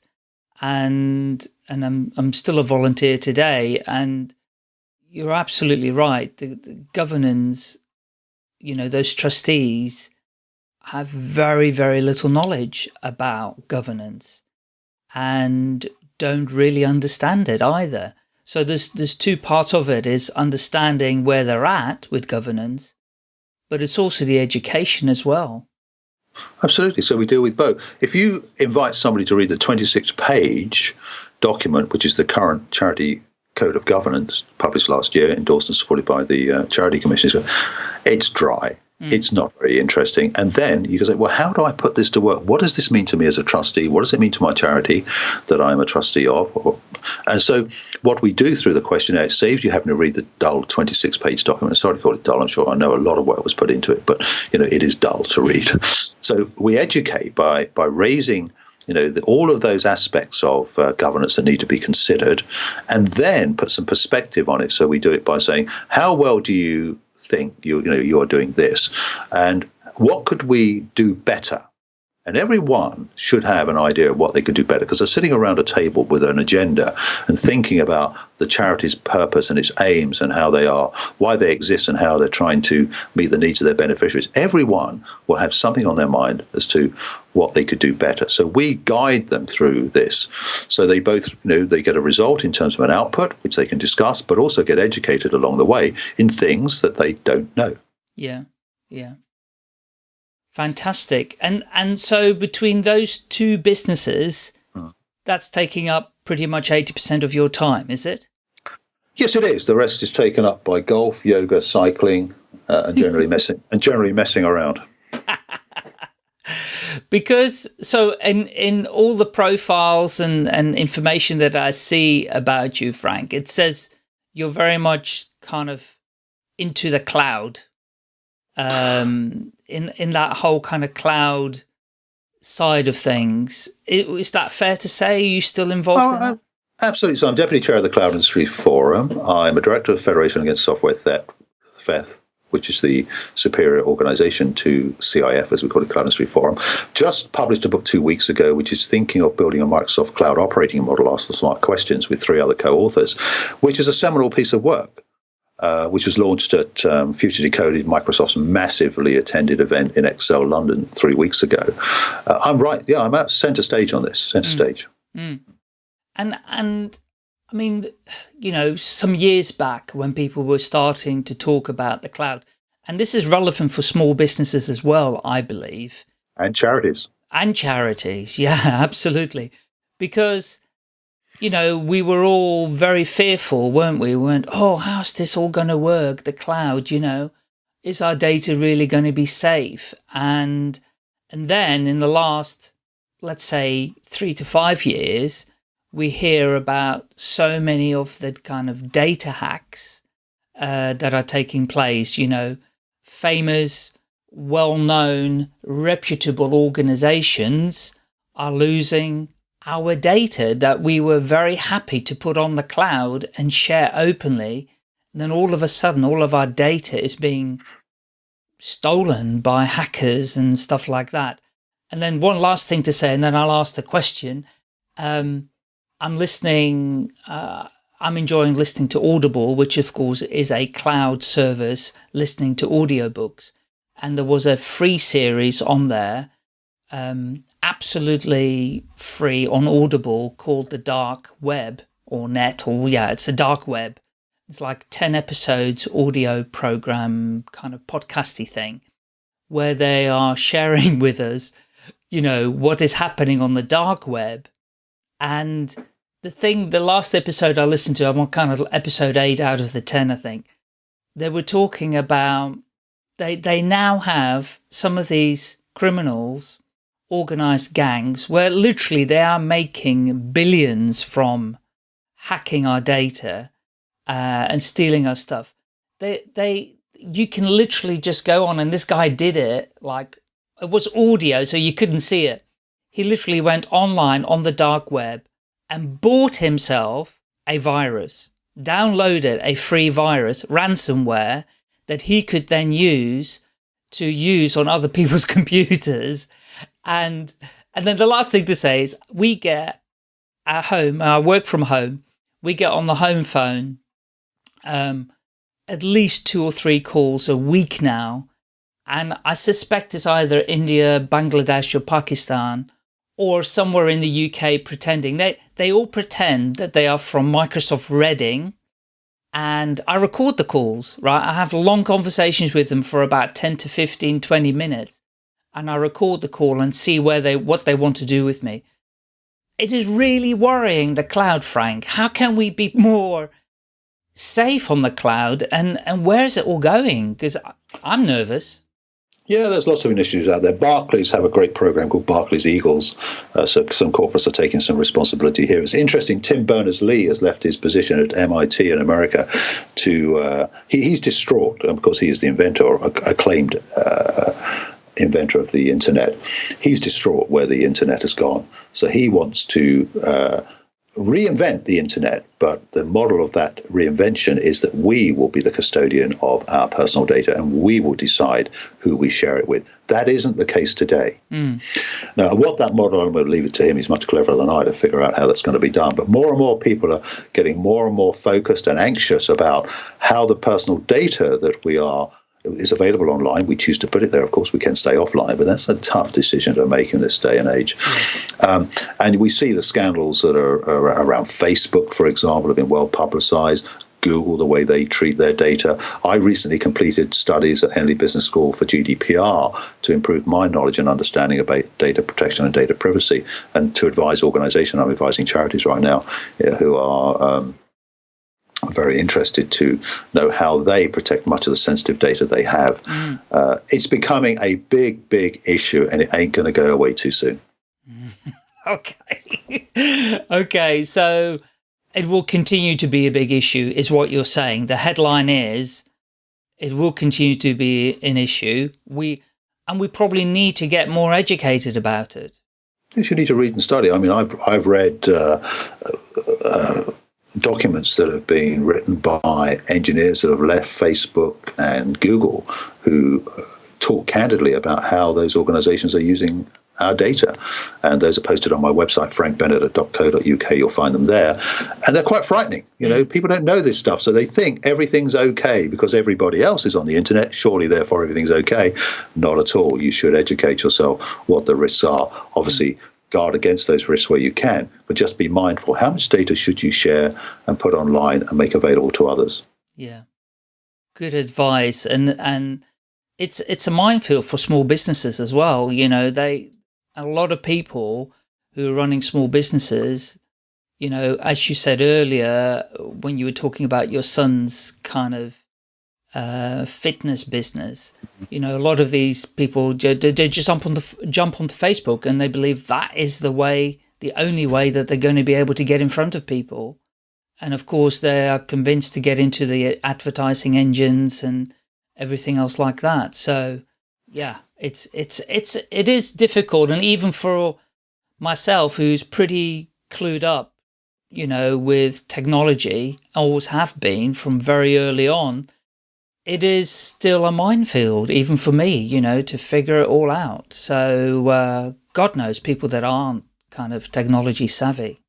and and I'm I'm still a volunteer today. And you're absolutely right. The, the governance, you know, those trustees have very very little knowledge about governance, and don't really understand it either. So there's there's two parts of it: is understanding where they're at with governance, but it's also the education as well. Absolutely. So we deal with both. If you invite somebody to read the 26 page document, which is the current charity code of governance published last year, endorsed and supported by the uh, charity commission, it's dry. Mm. It's not very interesting. And then you can say, well, how do I put this to work? What does this mean to me as a trustee? What does it mean to my charity that I'm a trustee of? And so what we do through the questionnaire, it saves you having to read the dull 26 page document. Sorry to call it dull. I'm sure I know a lot of work was put into it, but you know, it is dull to read. So we educate by, by raising you know the, all of those aspects of uh, governance that need to be considered and then put some perspective on it so we do it by saying how well do you think you, you know you're doing this. And what could we do better and everyone should have an idea of what they could do better because they're sitting around a table with an agenda and thinking about the charity's purpose and its aims and how they are, why they exist, and how they're trying to meet the needs of their beneficiaries. Everyone will have something on their mind as to what they could do better. So we guide them through this. So they both, you know, they get a result in terms of an output, which they can discuss, but also get educated along the way in things that they don't know. Yeah. Yeah. Fantastic. And, and so between those two businesses, hmm. that's taking up pretty much 80% of your time, is it? Yes, it is. The rest is taken up by golf, yoga, cycling, uh, and generally messing and generally messing around. because so in in all the profiles and and information that I see about you, Frank, it says you're very much kind of into the cloud. Um, in in that whole kind of cloud side of things. Is that fair to say? Are you still involved oh, in uh, that? Absolutely. So I'm deputy chair of the Cloud Industry Forum. I'm a director of Federation Against Software Theft, which is the superior organization to CIF, as we call it, Cloud Industry Forum, just published a book two weeks ago, which is thinking of building a Microsoft cloud operating model, Ask the Smart Questions, with three other co-authors, which is a seminal piece of work. Uh, which was launched at um, Future Decoded, Microsoft's massively attended event in Excel London three weeks ago. Uh, I'm right, yeah, I'm at center stage on this, center mm. stage. Mm. And and I mean, you know, some years back when people were starting to talk about the cloud, and this is relevant for small businesses as well, I believe. And charities. And charities, yeah, absolutely. Because, you know, we were all very fearful, weren't we? We went, oh, how's this all going to work? The cloud, you know, is our data really going to be safe? And, and then in the last, let's say, three to five years, we hear about so many of the kind of data hacks uh, that are taking place, you know, famous, well-known, reputable organizations are losing our data that we were very happy to put on the cloud and share openly. And then all of a sudden, all of our data is being stolen by hackers and stuff like that. And then one last thing to say, and then I'll ask the question. Um, I'm listening, uh, I'm enjoying listening to Audible, which of course is a cloud service listening to audiobooks. And there was a free series on there, um, absolutely free on Audible called The Dark Web or Net, or yeah, it's a Dark Web. It's like 10 episodes audio program kind of podcasty thing where they are sharing with us, you know, what is happening on the dark web and the thing, the last episode I listened to, I'm on kind of episode eight out of the 10, I think. They were talking about, they, they now have some of these criminals, organized gangs, where literally they are making billions from hacking our data uh, and stealing our stuff. They, they, you can literally just go on and this guy did it like it was audio so you couldn't see it he literally went online on the dark web and bought himself a virus, downloaded a free virus, ransomware, that he could then use to use on other people's computers. And, and then the last thing to say is we get at home, I work from home, we get on the home phone um, at least two or three calls a week now. And I suspect it's either India, Bangladesh or Pakistan or somewhere in the UK pretending. They, they all pretend that they are from Microsoft Reading and I record the calls, right? I have long conversations with them for about 10 to 15, 20 minutes and I record the call and see where they, what they want to do with me. It is really worrying the cloud, Frank. How can we be more safe on the cloud and, and where is it all going? Because I'm nervous. Yeah, there's lots of initiatives out there. Barclays have a great program called Barclays Eagles. Uh, so some corporates are taking some responsibility here. It's interesting. Tim Berners-Lee has left his position at MIT in America to. Uh, he, he's distraught because he is the inventor, or acclaimed uh, inventor of the internet. He's distraught where the internet has gone. So he wants to uh, reinvent the internet, but the model of that reinvention is that we will be the custodian of our personal data and we will decide who we share it with. That isn't the case today. Mm. Now, what that model, I'm going to leave it to him, he's much cleverer than I to figure out how that's going to be done. But more and more people are getting more and more focused and anxious about how the personal data that we are is available online. We choose to put it there. Of course, we can stay offline, but that's a tough decision to make in this day and age. Um, and we see the scandals that are, are, around Facebook, for example, have been well publicized. Google, the way they treat their data. I recently completed studies at Henley Business School for GDPR to improve my knowledge and understanding about data protection and data privacy, and to advise organizations. I'm advising charities right now who are um, I'm very interested to know how they protect much of the sensitive data they have. Mm. Uh, it's becoming a big, big issue, and it ain't going to go away too soon. okay. okay. So it will continue to be a big issue, is what you're saying. The headline is it will continue to be an issue. We and we probably need to get more educated about it. Yes, you need to read and study. I mean, I've I've read. Uh, uh, documents that have been written by engineers that have left Facebook and Google who uh, talk candidly about how those organizations are using our data. And those are posted on my website, frankbennett.co.uk. You'll find them there. And they're quite frightening. You know, mm. people don't know this stuff, so they think everything's okay because everybody else is on the internet. Surely, therefore, everything's okay. Not at all. You should educate yourself what the risks are. Obviously, guard against those risks where you can, but just be mindful. How much data should you share and put online and make available to others? Yeah. Good advice. And, and, it's it's a minefield for small businesses as well. You know, they a lot of people who are running small businesses, you know, as you said earlier, when you were talking about your son's kind of uh, fitness business, you know, a lot of these people, they, just jump on the, jump onto Facebook and they believe that is the way, the only way that they're going to be able to get in front of people. And of course, they are convinced to get into the advertising engines and everything else like that. So yeah, it's it's it's it is difficult, and even for myself, who's pretty clued up, you know, with technology, always have been from very early on. It is still a minefield, even for me, you know, to figure it all out. So uh, God knows people that aren't kind of technology savvy.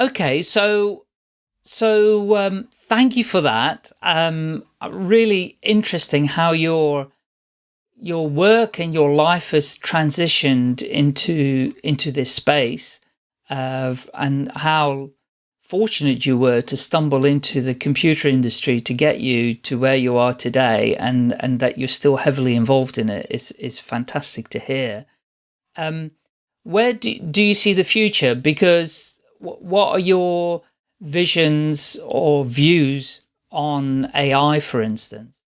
Okay, so so um, thank you for that. Um, really interesting how your your work and your life has transitioned into into this space of and how fortunate you were to stumble into the computer industry to get you to where you are today and and that you're still heavily involved in it is is fantastic to hear um where do, do you see the future because what are your visions or views on AI, for instance?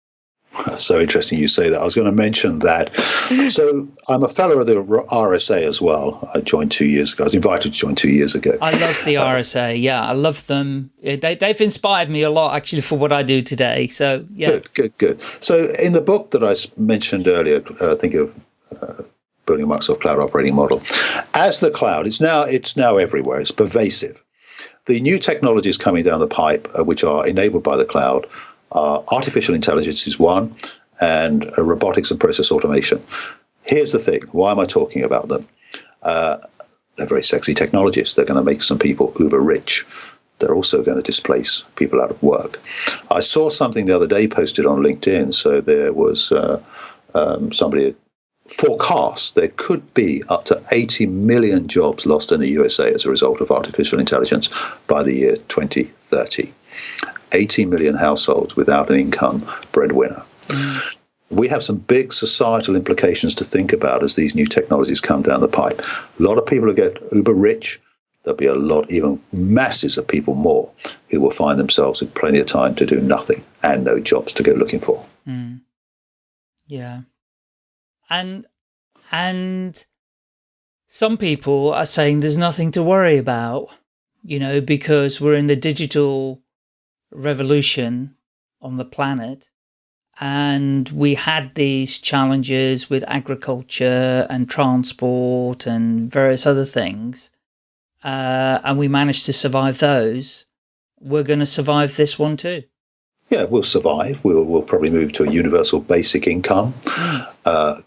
So interesting you say that. I was going to mention that. so I'm a fellow of the RSA as well. I joined two years ago. I was invited to join two years ago. I love the RSA. Yeah, I love them. They, they've inspired me a lot actually for what I do today. So yeah. Good, good, good. So in the book that I mentioned earlier, uh, I think of uh, building a Microsoft Cloud operating model, as the cloud, it's now it's now everywhere. It's pervasive. The new technologies coming down the pipe, uh, which are enabled by the cloud, are artificial intelligence is one, and uh, robotics and process automation. Here's the thing: why am I talking about them? Uh, they're very sexy technologies. They're going to make some people uber rich. They're also going to displace people out of work. I saw something the other day posted on LinkedIn. So there was uh, um, somebody forecast there could be up to 80 million jobs lost in the USA as a result of artificial intelligence by the year 2030. 80 million households without an income breadwinner. Mm. We have some big societal implications to think about as these new technologies come down the pipe. A lot of people will get uber rich. There'll be a lot, even masses of people more, who will find themselves with plenty of time to do nothing and no jobs to go looking for. Mm. Yeah and and some people are saying there's nothing to worry about, you know, because we're in the digital revolution on the planet and we had these challenges with agriculture and transport and various other things uh, and we managed to survive those. We're going to survive this one too. Yeah we'll survive. We'll, we'll probably move to a universal basic income. Mm. uh,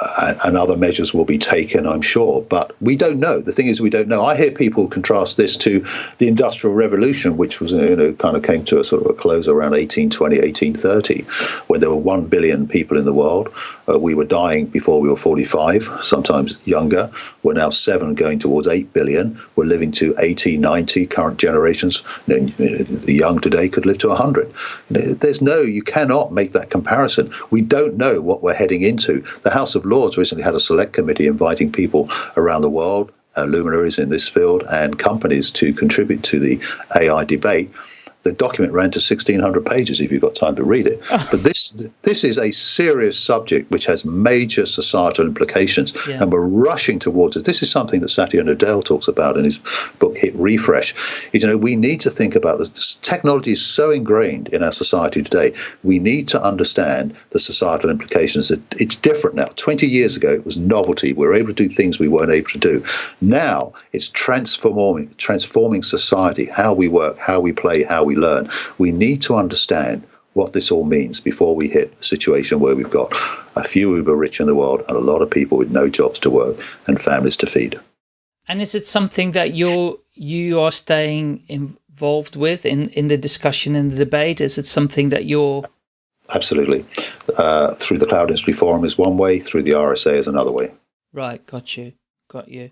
and other measures will be taken, I'm sure. But we don't know. The thing is, we don't know. I hear people contrast this to the Industrial Revolution, which was, you know, kind of came to a sort of a close around 1820, 1830, when there were 1 billion people in the world. Uh, we were dying before we were 45, sometimes younger. We're now 7 going towards 8 billion. We're living to 80, 90. Current generations, you know, the young today could live to 100. There's no, you cannot make that comparison. We don't know what we're heading into. The House of Lords recently had a select committee inviting people around the world, uh, luminaries in this field, and companies to contribute to the AI debate. The document ran to 1,600 pages if you've got time to read it. Ah. but this this is a serious subject which has major societal implications, yeah. and we're rushing towards it. This is something that Satya Nadella talks about in his book Hit Refresh. You know, we need to think about this. Technology is so ingrained in our society today. We need to understand the societal implications. It's different now. 20 years ago, it was novelty. We were able to do things we weren't able to do. Now it's transforming transforming society, how we work, how we play, how we learn. We need to understand what this all means before we hit a situation where we've got a few uber rich in the world and a lot of people with no jobs to work and families to feed. And is it something that you're you are staying involved with in in the discussion in the debate? Is it something that you're absolutely uh, through the Cloud Industry Forum is one way, through the RSA is another way. Right, got you, got you.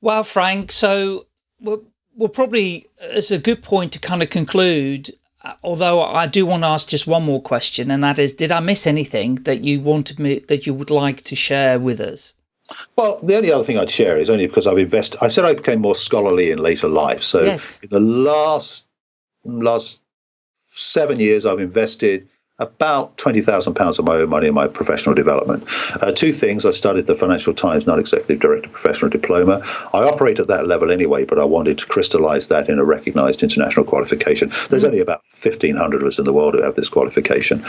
Well, Frank, so we'll, we'll probably, it's a good point to kind of conclude, uh, although I do want to ask just one more question, and that is, did I miss anything that you wanted me, that you would like to share with us? Well, the only other thing I'd share is only because I've invested, I said I became more scholarly in later life. So yes. the last, last seven years, I've invested about £20,000 of my own money in my professional development. Uh, two things I studied the Financial Times Non Executive Director Professional Diploma. I operate at that level anyway, but I wanted to crystallize that in a recognized international qualification. There's only about 1,500 of us in the world who have this qualification.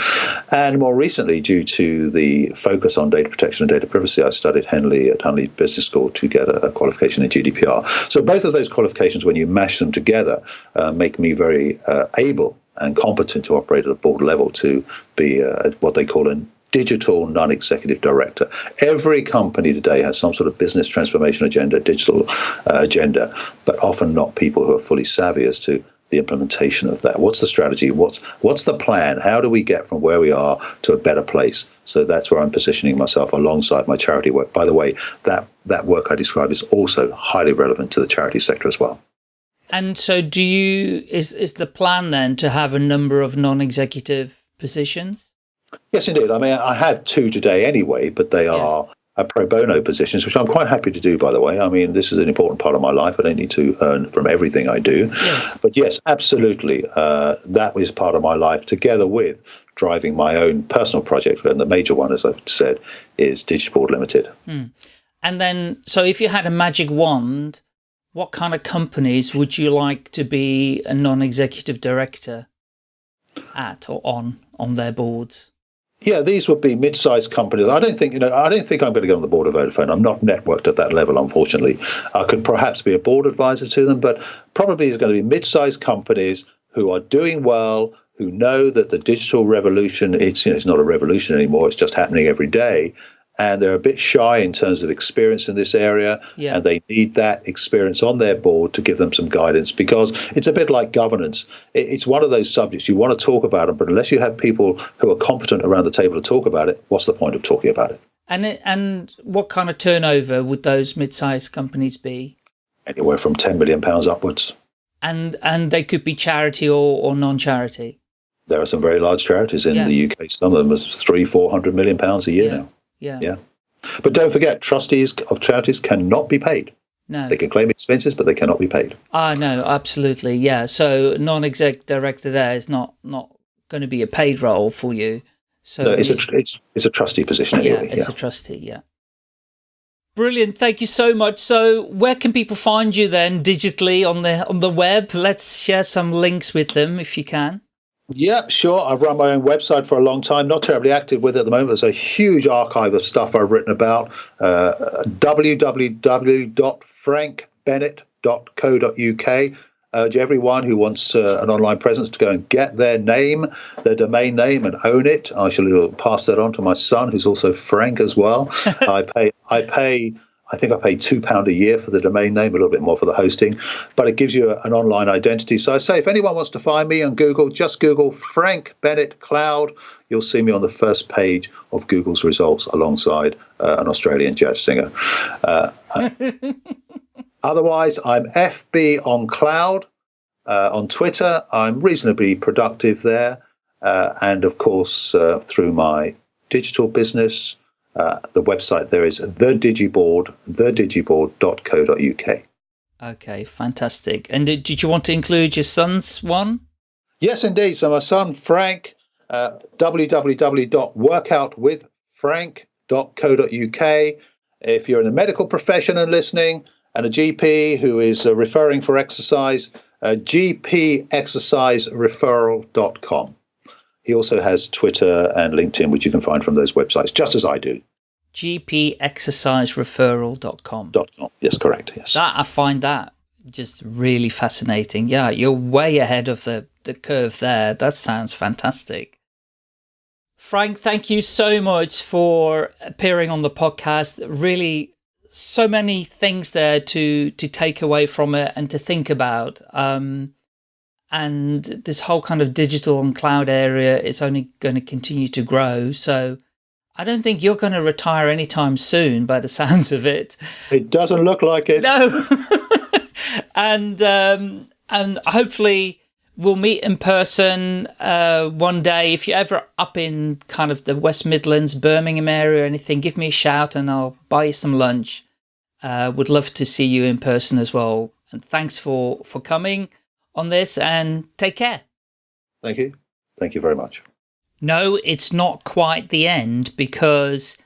And more recently, due to the focus on data protection and data privacy, I studied Henley at Henley Business School to get a, a qualification in GDPR. So both of those qualifications, when you mash them together, uh, make me very uh, able and competent to operate at a board level to be uh, what they call a digital non-executive director. Every company today has some sort of business transformation agenda, digital uh, agenda, but often not people who are fully savvy as to the implementation of that. What's the strategy? What's what's the plan? How do we get from where we are to a better place? So that's where I'm positioning myself alongside my charity work. By the way, that that work I describe is also highly relevant to the charity sector as well. And so do you, is, is the plan then to have a number of non-executive positions? Yes, indeed. I mean, I have two today anyway, but they are yes. pro bono positions, which I'm quite happy to do, by the way. I mean, this is an important part of my life. I don't need to earn from everything I do. Yes. But yes, absolutely. Uh, that is part of my life, together with driving my own personal project. And the major one, as I've said, is Digiboard Limited. Hmm. And then, so if you had a magic wand, what kind of companies would you like to be a non-executive director at or on on their boards? Yeah, these would be mid-sized companies. I don't think you know. I don't think I'm going to get on the board of Vodafone. I'm not networked at that level, unfortunately. I could perhaps be a board advisor to them, but probably it's going to be mid-sized companies who are doing well, who know that the digital revolution it's you know it's not a revolution anymore. It's just happening every day, and they're a bit shy in terms of experience in this area yeah. and they need that experience on their board to give them some guidance because it's a bit like governance it's one of those subjects you want to talk about it but unless you have people who are competent around the table to talk about it what's the point of talking about it and it, and what kind of turnover would those mid-sized companies be anywhere from 10 million pounds upwards and and they could be charity or, or non-charity there are some very large charities in yeah. the UK. Some of them are three, four hundred million pounds a year yeah. now. Yeah. Yeah. But don't forget, trustees of charities cannot be paid. No. They can claim expenses, but they cannot be paid. Ah, no, absolutely. Yeah. So non-exec director there is not, not going to be a paid role for you. So no, it's, a, it's, it's a trustee position anyway. Yeah, it's yeah. a trustee, yeah. Brilliant. Thank you so much. So where can people find you then digitally on the on the web? Let's share some links with them if you can. Yeah, sure. I've run my own website for a long time. Not terribly active with it at the moment. There's a huge archive of stuff I've written about. Uh, www.frankbennett.co.uk. Urge everyone who wants uh, an online presence to go and get their name, their domain name, and own it. I shall pass that on to my son, who's also Frank as well. I pay. I pay I think I pay two pound a year for the domain name, a little bit more for the hosting, but it gives you an online identity. So I say, if anyone wants to find me on Google, just Google Frank Bennett Cloud. You'll see me on the first page of Google's results alongside uh, an Australian jazz singer. Uh, otherwise, I'm FB on Cloud. Uh, on Twitter, I'm reasonably productive there. Uh, and of course, uh, through my digital business, uh, the website there is the digiboard, thedigiboard.co.uk. Okay, fantastic. And did, did you want to include your son's one? Yes, indeed. So my son, Frank, uh, www.workoutwithfrank.co.uk. If you're in the medical profession and listening, and a GP who is uh, referring for exercise, uh, gpexercisereferral.com. He also has Twitter and LinkedIn, which you can find from those websites, just as I do. gpexercisereferral.com. .com. Yes, correct. Yes. That I find that just really fascinating. Yeah, you're way ahead of the, the curve there. That sounds fantastic. Frank, thank you so much for appearing on the podcast. Really, so many things there to to take away from it and to think about. Um, and this whole kind of digital and cloud area is only going to continue to grow. So I don't think you're going to retire anytime soon by the sounds of it. It doesn't look like it. No. and um, and hopefully we'll meet in person uh, one day. If you're ever up in kind of the West Midlands, Birmingham area or anything, give me a shout and I'll buy you some lunch. Uh, would love to see you in person as well. And thanks for, for coming on this and take care. Thank you. Thank you very much. No, it's not quite the end because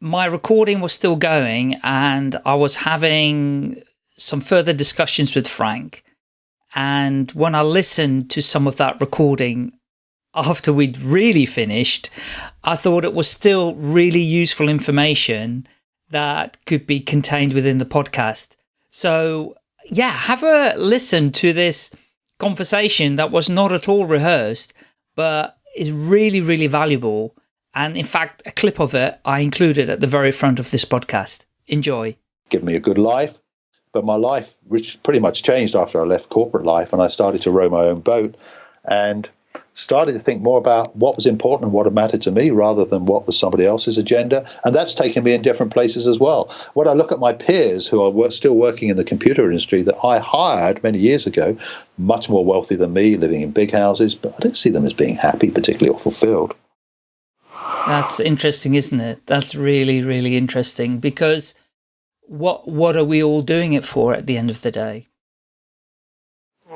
my recording was still going and I was having some further discussions with Frank. And when I listened to some of that recording after we'd really finished, I thought it was still really useful information that could be contained within the podcast. So yeah, have a listen to this conversation that was not at all rehearsed, but is really, really valuable. And in fact, a clip of it I included at the very front of this podcast. Enjoy. Give me a good life. But my life, which pretty much changed after I left corporate life and I started to row my own boat and started to think more about what was important and what mattered to me rather than what was somebody else's agenda. And that's taken me in different places as well. When I look at my peers who are still working in the computer industry that I hired many years ago, much more wealthy than me, living in big houses, but I don't see them as being happy, particularly or fulfilled. That's interesting, isn't it? That's really, really interesting because what what are we all doing it for at the end of the day?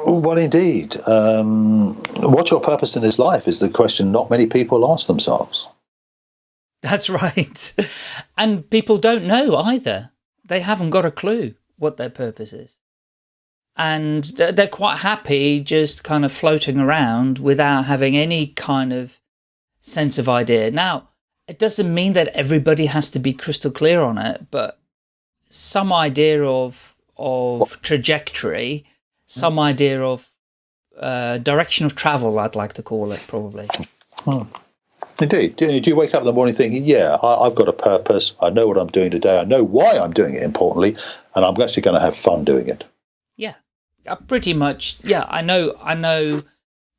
Well, indeed. Um, what's your purpose in this life is the question not many people ask themselves. That's right. And people don't know either. They haven't got a clue what their purpose is. And they're quite happy just kind of floating around without having any kind of sense of idea. Now, it doesn't mean that everybody has to be crystal clear on it, but some idea of of trajectory, some idea of uh, direction of travel, I'd like to call it, probably. Hmm. Indeed. Do you wake up in the morning thinking, yeah, I, have got a purpose. I know what I'm doing today. I know why I'm doing it, importantly, and I'm actually going to have fun doing it. Yeah, uh, pretty much. Yeah, I know. I know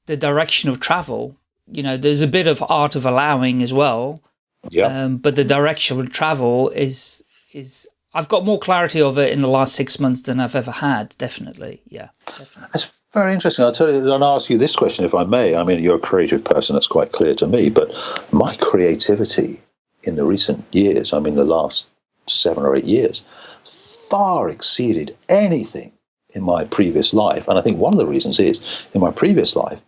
the direction of travel. You know, there's a bit of art of allowing as well. Yeah. Um, but the direction of travel is is I've got more clarity of it in the last six months than I've ever had. Definitely. Yeah, definitely. That's very interesting. I'll tell you, I'll ask you this question if I may. I mean, you're a creative person. That's quite clear to me. But my creativity in the recent years, I mean, the last seven or eight years, far exceeded anything in my previous life. And I think one of the reasons is in my previous life,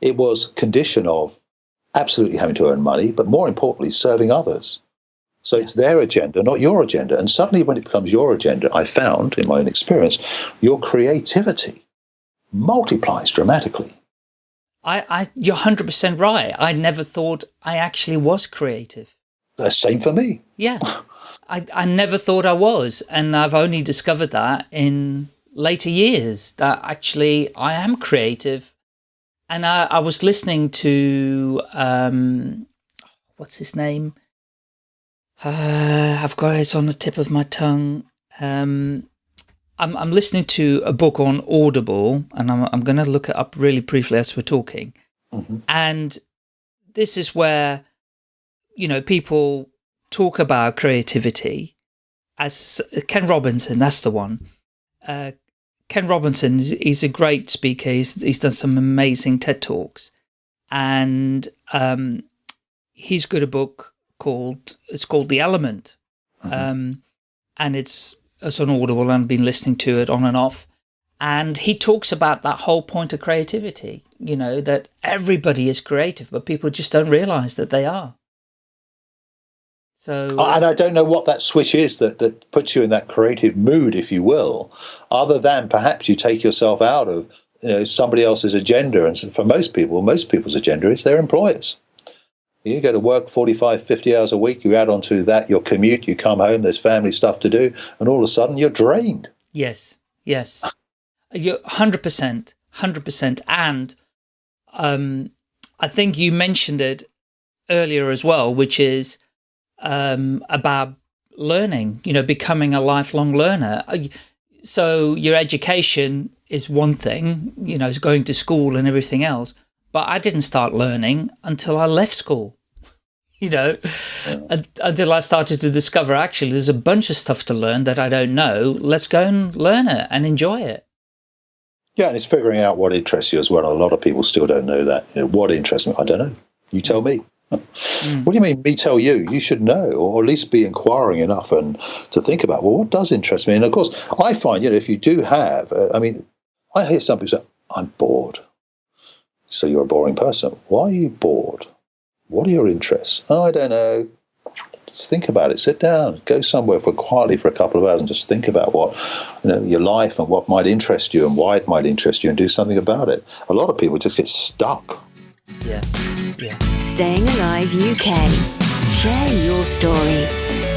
it was condition of absolutely having to earn money, but more importantly, serving others. So it's their agenda, not your agenda. And suddenly, when it becomes your agenda, I found in my own experience, your creativity multiplies dramatically. I, I you're 100% right. I never thought I actually was creative. The same for me. Yeah. I, I never thought I was. And I've only discovered that in later years that actually I am creative. And I, I was listening to, um, what's his name? Uh, I've got it on the tip of my tongue. Um, I'm, I'm listening to a book on Audible, and I'm, I'm going to look it up really briefly as we're talking. Mm -hmm. And this is where, you know, people talk about creativity as Ken Robinson, that's the one. Uh, Ken Robinson, he's a great speaker. He's, he's done some amazing TED Talks. And um, he's got a book called it's called The Element, mm -hmm. um, and it's it's on Audible and been listening to it on and off. And he talks about that whole point of creativity, you know, that everybody is creative, but people just don't realize that they are. So, and I don't know what that switch is that, that puts you in that creative mood, if you will, other than perhaps you take yourself out of you know somebody else's agenda. And for most people, most people's agenda is their employers. You go to work 45, 50 hours a week, you add onto that your commute, you come home, there's family stuff to do, and all of a sudden you're drained. Yes, yes. You're 100%, 100%. And um, I think you mentioned it earlier as well, which is um, about learning, you know, becoming a lifelong learner. Uh, so your education is one thing, you know, is going to school and everything else. But I didn't start learning until I left school, you know, yeah. until I started to discover actually there's a bunch of stuff to learn that I don't know. Let's go and learn it and enjoy it. Yeah, and it's figuring out what interests you as well. A lot of people still don't know that. You know, what interests me? I don't know. You tell me. Mm. What do you mean, me tell you? You should know, or at least be inquiring enough and to think about, well, what does interest me? And of course, I find, you know, if you do have, uh, I mean, I hear some people say, I'm bored. So you're a boring person. Why are you bored? What are your interests? Oh, I don't know. Just think about it. Sit down. Go somewhere for quietly for a couple of hours and just think about what you know your life and what might interest you and why it might interest you and do something about it. A lot of people just get stuck. Yeah. Yeah. Staying Alive UK. Share your story.